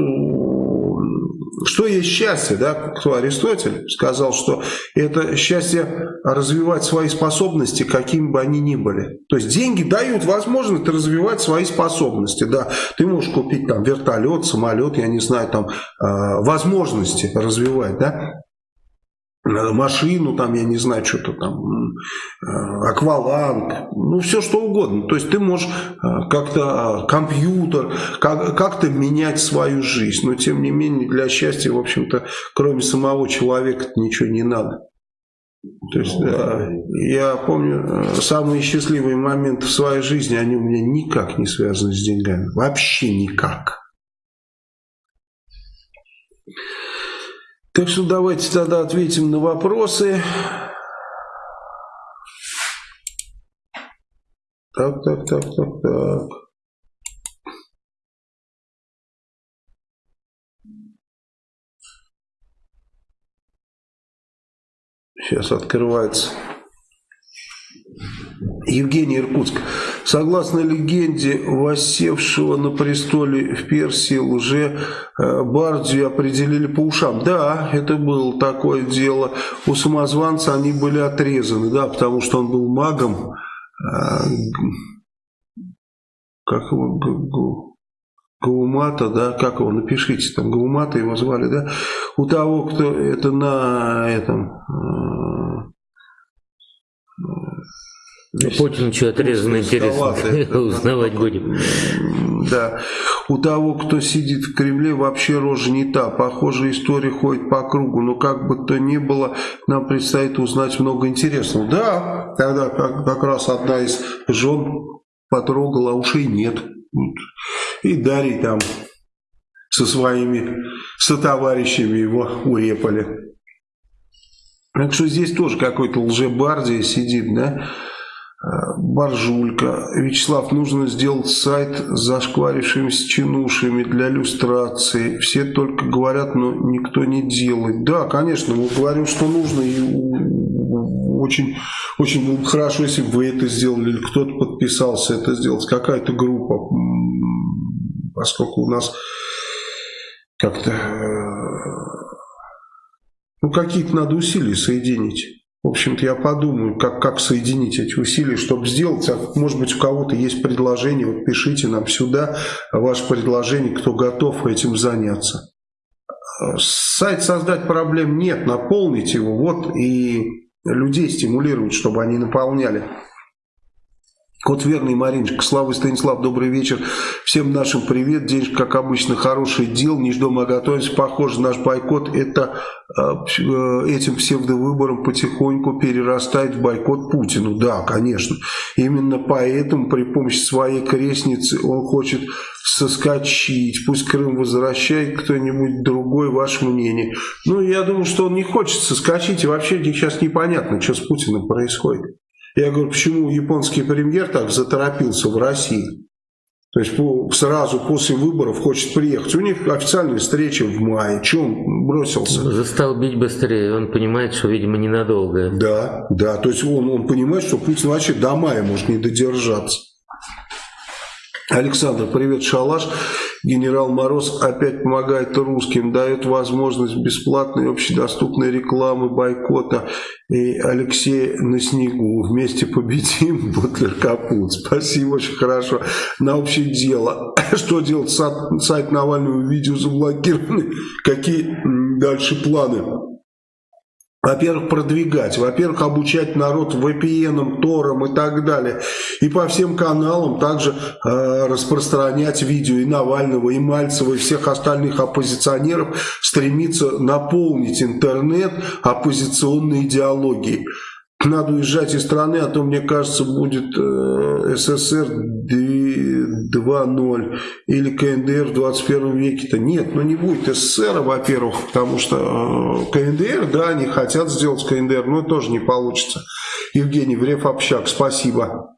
что есть счастье, да, кто Аристотель сказал, что это счастье развивать свои способности, какими бы они ни были. То есть деньги дают возможность развивать свои способности, да. Ты можешь купить там вертолет, самолет, я не знаю, там э, возможности развивать, да машину, там, я не знаю, что-то там, э, акваланг, ну, все что угодно. То есть ты можешь э, как-то, э, компьютер, как-то менять свою жизнь. Но, тем не менее, для счастья, в общем-то, кроме самого человека ничего не надо. То есть, да, я помню, самые счастливые моменты в своей жизни, они у меня никак не связаны с деньгами. Вообще никак. Так что давайте тогда ответим на вопросы. Так, так, так, так, так. Сейчас открывается. Евгений Иркутск. Согласно легенде воссевшего на престоле в Персии уже э, Бардию определили по ушам. Да, это было такое дело. У самозванца они были отрезаны, да, потому что он был магом. Э, как его... Гаумата, да, как его, напишите, там Гаумата его звали, да, у того, кто это на этом, э, ну, Путин что отрезано, интересно, узнавать будем. Да. У того, кто сидит в Кремле, вообще рожа не та. Похожая история ходит по кругу. Но как бы то ни было, нам предстоит узнать много интересного. Да, тогда как, как раз одна из жен потрогала, а ушей нет. И Дарий там со своими сотоварищами его урепали. Так что здесь тоже какой-то лжебардия сидит, да? Боржулька. Вячеслав, нужно сделать сайт с зашкварившимися чинушами для иллюстрации. Все только говорят, но никто не делает. Да, конечно, мы говорим, что нужно. И очень, очень было бы хорошо, если бы вы это сделали, или кто-то подписался это сделать. Какая-то группа. Поскольку у нас как-то... Э, ну, какие-то надо усилия соединить. В общем-то, я подумаю, как, как соединить эти усилия, чтобы сделать. А может быть, у кого-то есть предложение, вот пишите нам сюда ваше предложение, кто готов этим заняться. Сайт создать проблем нет, наполнить его, вот, и людей стимулировать, чтобы они наполняли. Кот верный, Мариночка, Слава Станислав, добрый вечер. Всем нашим привет. День, как обычно, хороший дел. Не ждем, а готовимся. Похоже, наш бойкот это э, э, этим псевдовыбором потихоньку перерастает в бойкот Путину. Да, конечно. Именно поэтому при помощи своей крестницы он хочет соскочить. Пусть Крым возвращает кто-нибудь другой, ваше мнение. Ну, я думаю, что он не хочет соскочить. И вообще сейчас непонятно, что с Путиным происходит. Я говорю, почему японский премьер так заторопился в России? То есть сразу после выборов хочет приехать. У них официальная встреча в мае. Чего он бросился? Застал бить быстрее. Он понимает, что, видимо, ненадолго. Да, да. То есть он, он понимает, что Путин вообще до мая может не додержаться. Александр, привет, Шалаш. Генерал Мороз опять помогает русским, дает возможность бесплатной общедоступной рекламы бойкота. И Алексей на снегу. Вместе победим. Бутлер капут. Спасибо, очень хорошо. На общее дело. Что делать? Сайт Навального видео заблокированы. Какие дальше планы? Во-первых, продвигать, во-первых, обучать народ VPN, Тором и так далее. И по всем каналам также э, распространять видео и Навального, и Мальцева, и всех остальных оппозиционеров, стремиться наполнить интернет оппозиционной идеологией. Надо уезжать из страны, а то, мне кажется, будет э, СССР 2.0 или КНДР в 21 веке-то. Нет, ну не будет СССР, во-первых, потому что э, КНДР, да, они хотят сделать КНДР, но тоже не получится. Евгений Врев Общак, спасибо.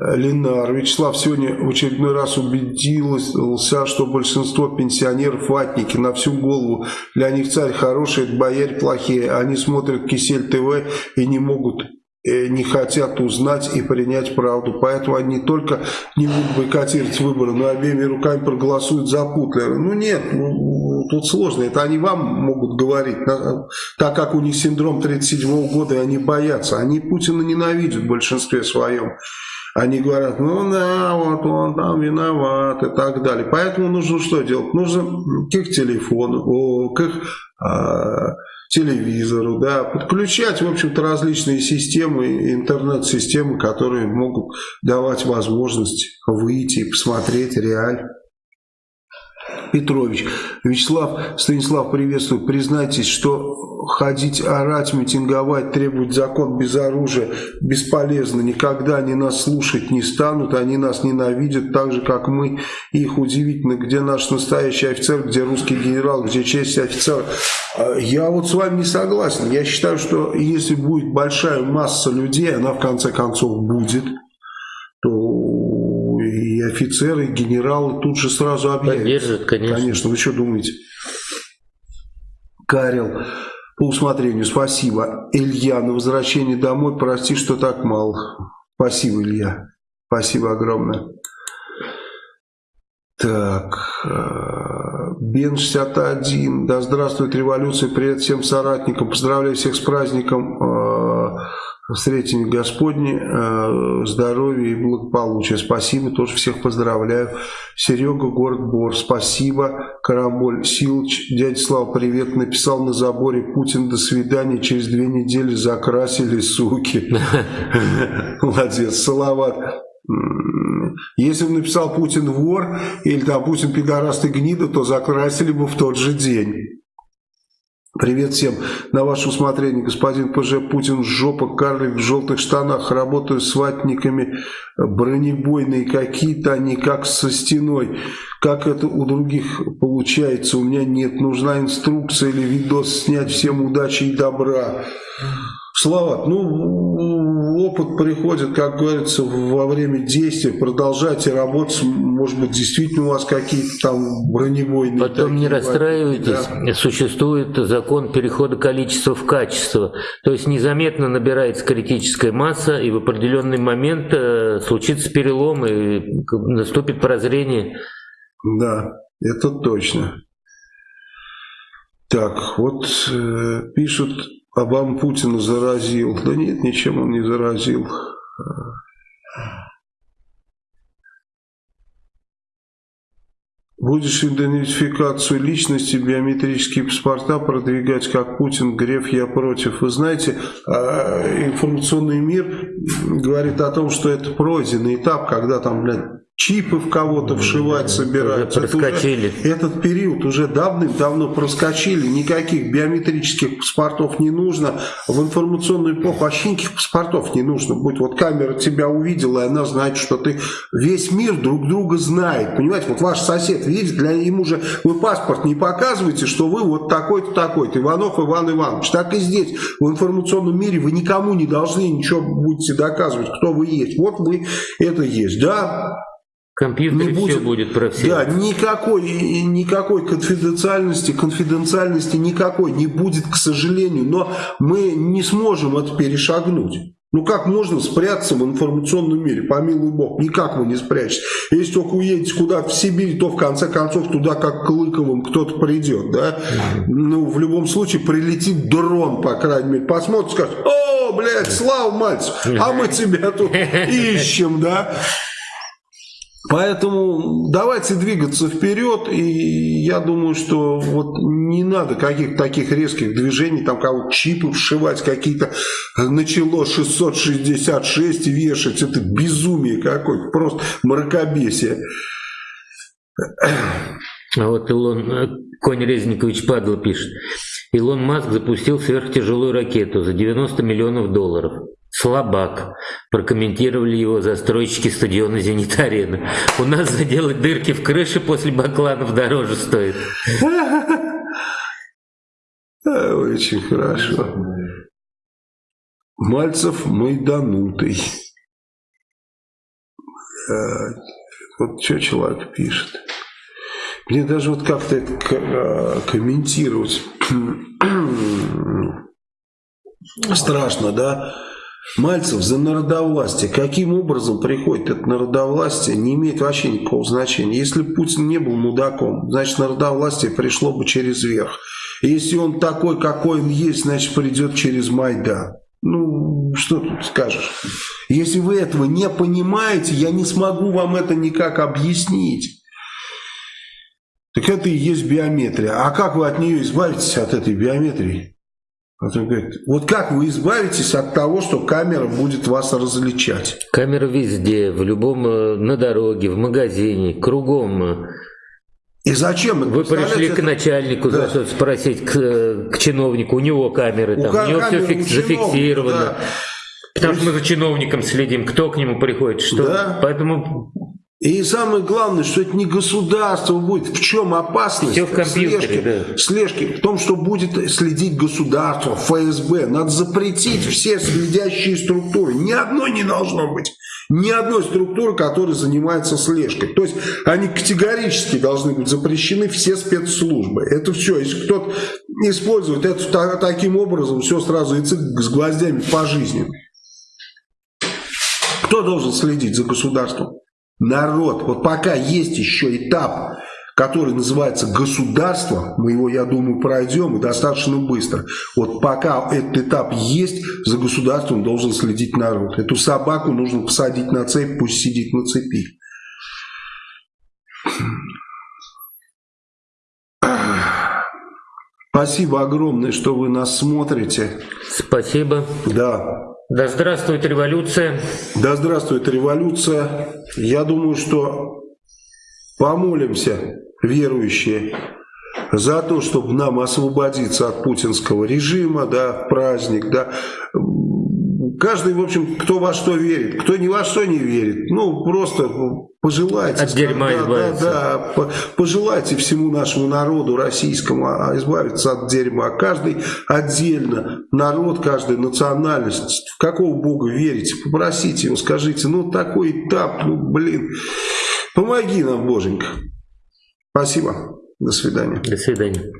Ленар. Вячеслав сегодня в очередной раз убедился, что большинство пенсионеров ватники на всю голову. Для них царь хороший, бояре плохие. Они смотрят Кисель ТВ и не могут не хотят узнать и принять правду. Поэтому они только не будут бойкотировать выборы, но обеими руками проголосуют за Путлера. Ну нет, ну, тут сложно. Это они вам могут говорить, так как у них синдром 37 года, и они боятся. Они Путина ненавидят в большинстве своем. Они говорят, ну да, вот он там виноват и так далее. Поэтому нужно что делать? Нужно к их телефону, к их э, телевизору, да, подключать, в общем-то, различные системы, интернет-системы, которые могут давать возможность выйти и посмотреть реально. Петрович. Вячеслав, Станислав, приветствую. Признайтесь, что ходить, орать, митинговать, требовать закон без оружия бесполезно. Никогда они нас слушать не станут, они нас ненавидят так же, как мы. Их удивительно, где наш настоящий офицер, где русский генерал, где честь офицера. А, я вот с вами не согласен. Я считаю, что если будет большая масса людей, она в конце концов будет, то и офицеры, и генералы тут же сразу объявят. Поддержат, конечно. Конечно, вы что думаете? Карел, по усмотрению, спасибо. Илья, на возвращение домой, прости, что так мало. Спасибо, Илья. Спасибо огромное. Так, э, Бен 61, да здравствует революция, привет всем соратникам, поздравляю всех с праздником э, встретим Господне, э, здоровья и благополучия. Спасибо, тоже всех поздравляю. Серега, город Бор, спасибо. Карамболь Силыч, дядя Слава, привет. Написал на заборе Путин, до свидания. Через две недели закрасили, суки. Молодец, Салават. Если бы написал Путин вор или там Путин пидораст и гнида, то закрасили бы в тот же день. Привет всем. На ваше усмотрение, господин ПЖ Путин, жопа, карлик в желтых штанах, работаю с ватниками, бронебойные какие-то, они как со стеной. Как это у других получается, у меня нет. Нужна инструкция или видос снять. Всем удачи и добра. Слава, ну, опыт приходит, как говорится, во время действия. Продолжайте работать. Может быть, действительно у вас какие-то там бронебойные... Потом не расстраивайтесь. Да. Существует закон перехода количества в качество. То есть незаметно набирается критическая масса, и в определенный момент э, случится перелом, и наступит прозрение. Да, это точно. Так, вот э, пишут Обам Путина заразил. Да нет, ничем он не заразил. Будешь идентификацию личности, биометрические паспорта продвигать, как Путин, Греф, я против. Вы знаете, а, информационный мир говорит о том, что это пройденный этап, когда там, блядь, чипы в кого-то вшивать собираются. проскочили. Это уже, этот период уже давным-давно проскочили. Никаких биометрических паспортов не нужно. В информационную эпоху вообще никаких паспортов не нужно. Будь вот камера тебя увидела, и она знает, что ты... Весь мир друг друга знает. Понимаете, вот ваш сосед видит, для ему же вы паспорт не показываете, что вы вот такой-то, такой-то. Иванов Иван Иванович. Так и здесь. В информационном мире вы никому не должны ничего будете доказывать, кто вы есть. Вот вы это есть. Да, компьютере не будет, все будет про всех. Да, никакой, никакой конфиденциальности, конфиденциальности никакой не будет, к сожалению. Но мы не сможем это перешагнуть. Ну как можно спрятаться в информационном мире, помилуй бог, никак вы не спрячетесь. Если только уедете куда-то в Сибирь, то в конце концов туда как Клыковым кто-то придет, да? Ну, в любом случае прилетит дрон, по крайней мере, посмотрит, скажет, о, блядь, Слава Мальцев, а мы тебя тут ищем, да? Поэтому давайте двигаться вперед, и я думаю, что вот не надо каких-то таких резких движений, там кого чипы вшивать, какие-то начало 666 вешать, это безумие какое-то, просто мракобесие. А вот Илон, э, Конь Резникович Падла пишет. Илон Маск запустил сверхтяжелую ракету за 90 миллионов долларов. Слабак. Прокомментировали его застройщики стадиона «Зенит-арена». У нас заделать дырки в крыше после бакланов дороже стоит. Очень хорошо. Мальцев майданутый. Вот что человек пишет. Мне даже вот как-то это комментировать страшно, да? Мальцев за народовластие. Каким образом приходит это народовластие, не имеет вообще никакого значения. Если Путин не был мудаком, значит народовластие пришло бы через верх. Если он такой, какой он есть, значит придет через Майдан. Ну, что тут скажешь? Если вы этого не понимаете, я не смогу вам это никак объяснить. Так это и есть биометрия. А как вы от нее избавитесь, от этой биометрии? Вот он говорит, вот как вы избавитесь от того, что камера будет вас различать? Камера везде, в любом, э, на дороге, в магазине, кругом. И зачем? Вы пришли к начальнику да. спросить, к, к чиновнику, у него камеры, там, у, у него все фикс, зафиксировано. Да. Потому что мы за чиновником следим, кто к нему приходит, что. Да. Поэтому и самое главное, что это не государство будет. В чем опасность Все в компьютере, слежки, да. слежки? В том, что будет следить государство, ФСБ. Надо запретить все следящие структуры. Ни одной не должно быть. Ни одной структуры, которая занимается слежкой. То есть они категорически должны быть запрещены все спецслужбы. Это все. Если кто-то использует это таким образом, все сразу и с гвоздями по жизни. Кто должен следить за государством? Народ. Вот пока есть еще этап, который называется государство, мы его, я думаю, пройдем и достаточно быстро. Вот пока этот этап есть, за государством должен следить народ. Эту собаку нужно посадить на цепь, пусть сидит на цепи. Спасибо огромное, что вы нас смотрите. Спасибо. Да. Да здравствует революция. Да здравствует революция. Я думаю, что помолимся, верующие, за то, чтобы нам освободиться от путинского режима, да, праздник, да. Каждый, в общем, кто во что верит, кто ни во что не верит, ну, просто пожелайте. От дерьма да, избавиться. Да, да, пожелайте всему нашему народу российскому а, избавиться от дерьма. Каждый отдельно, народ, каждая национальность, в какого бога верите, попросите его, скажите, ну, такой этап, ну, блин, помоги нам, боженька. Спасибо. До свидания. До свидания.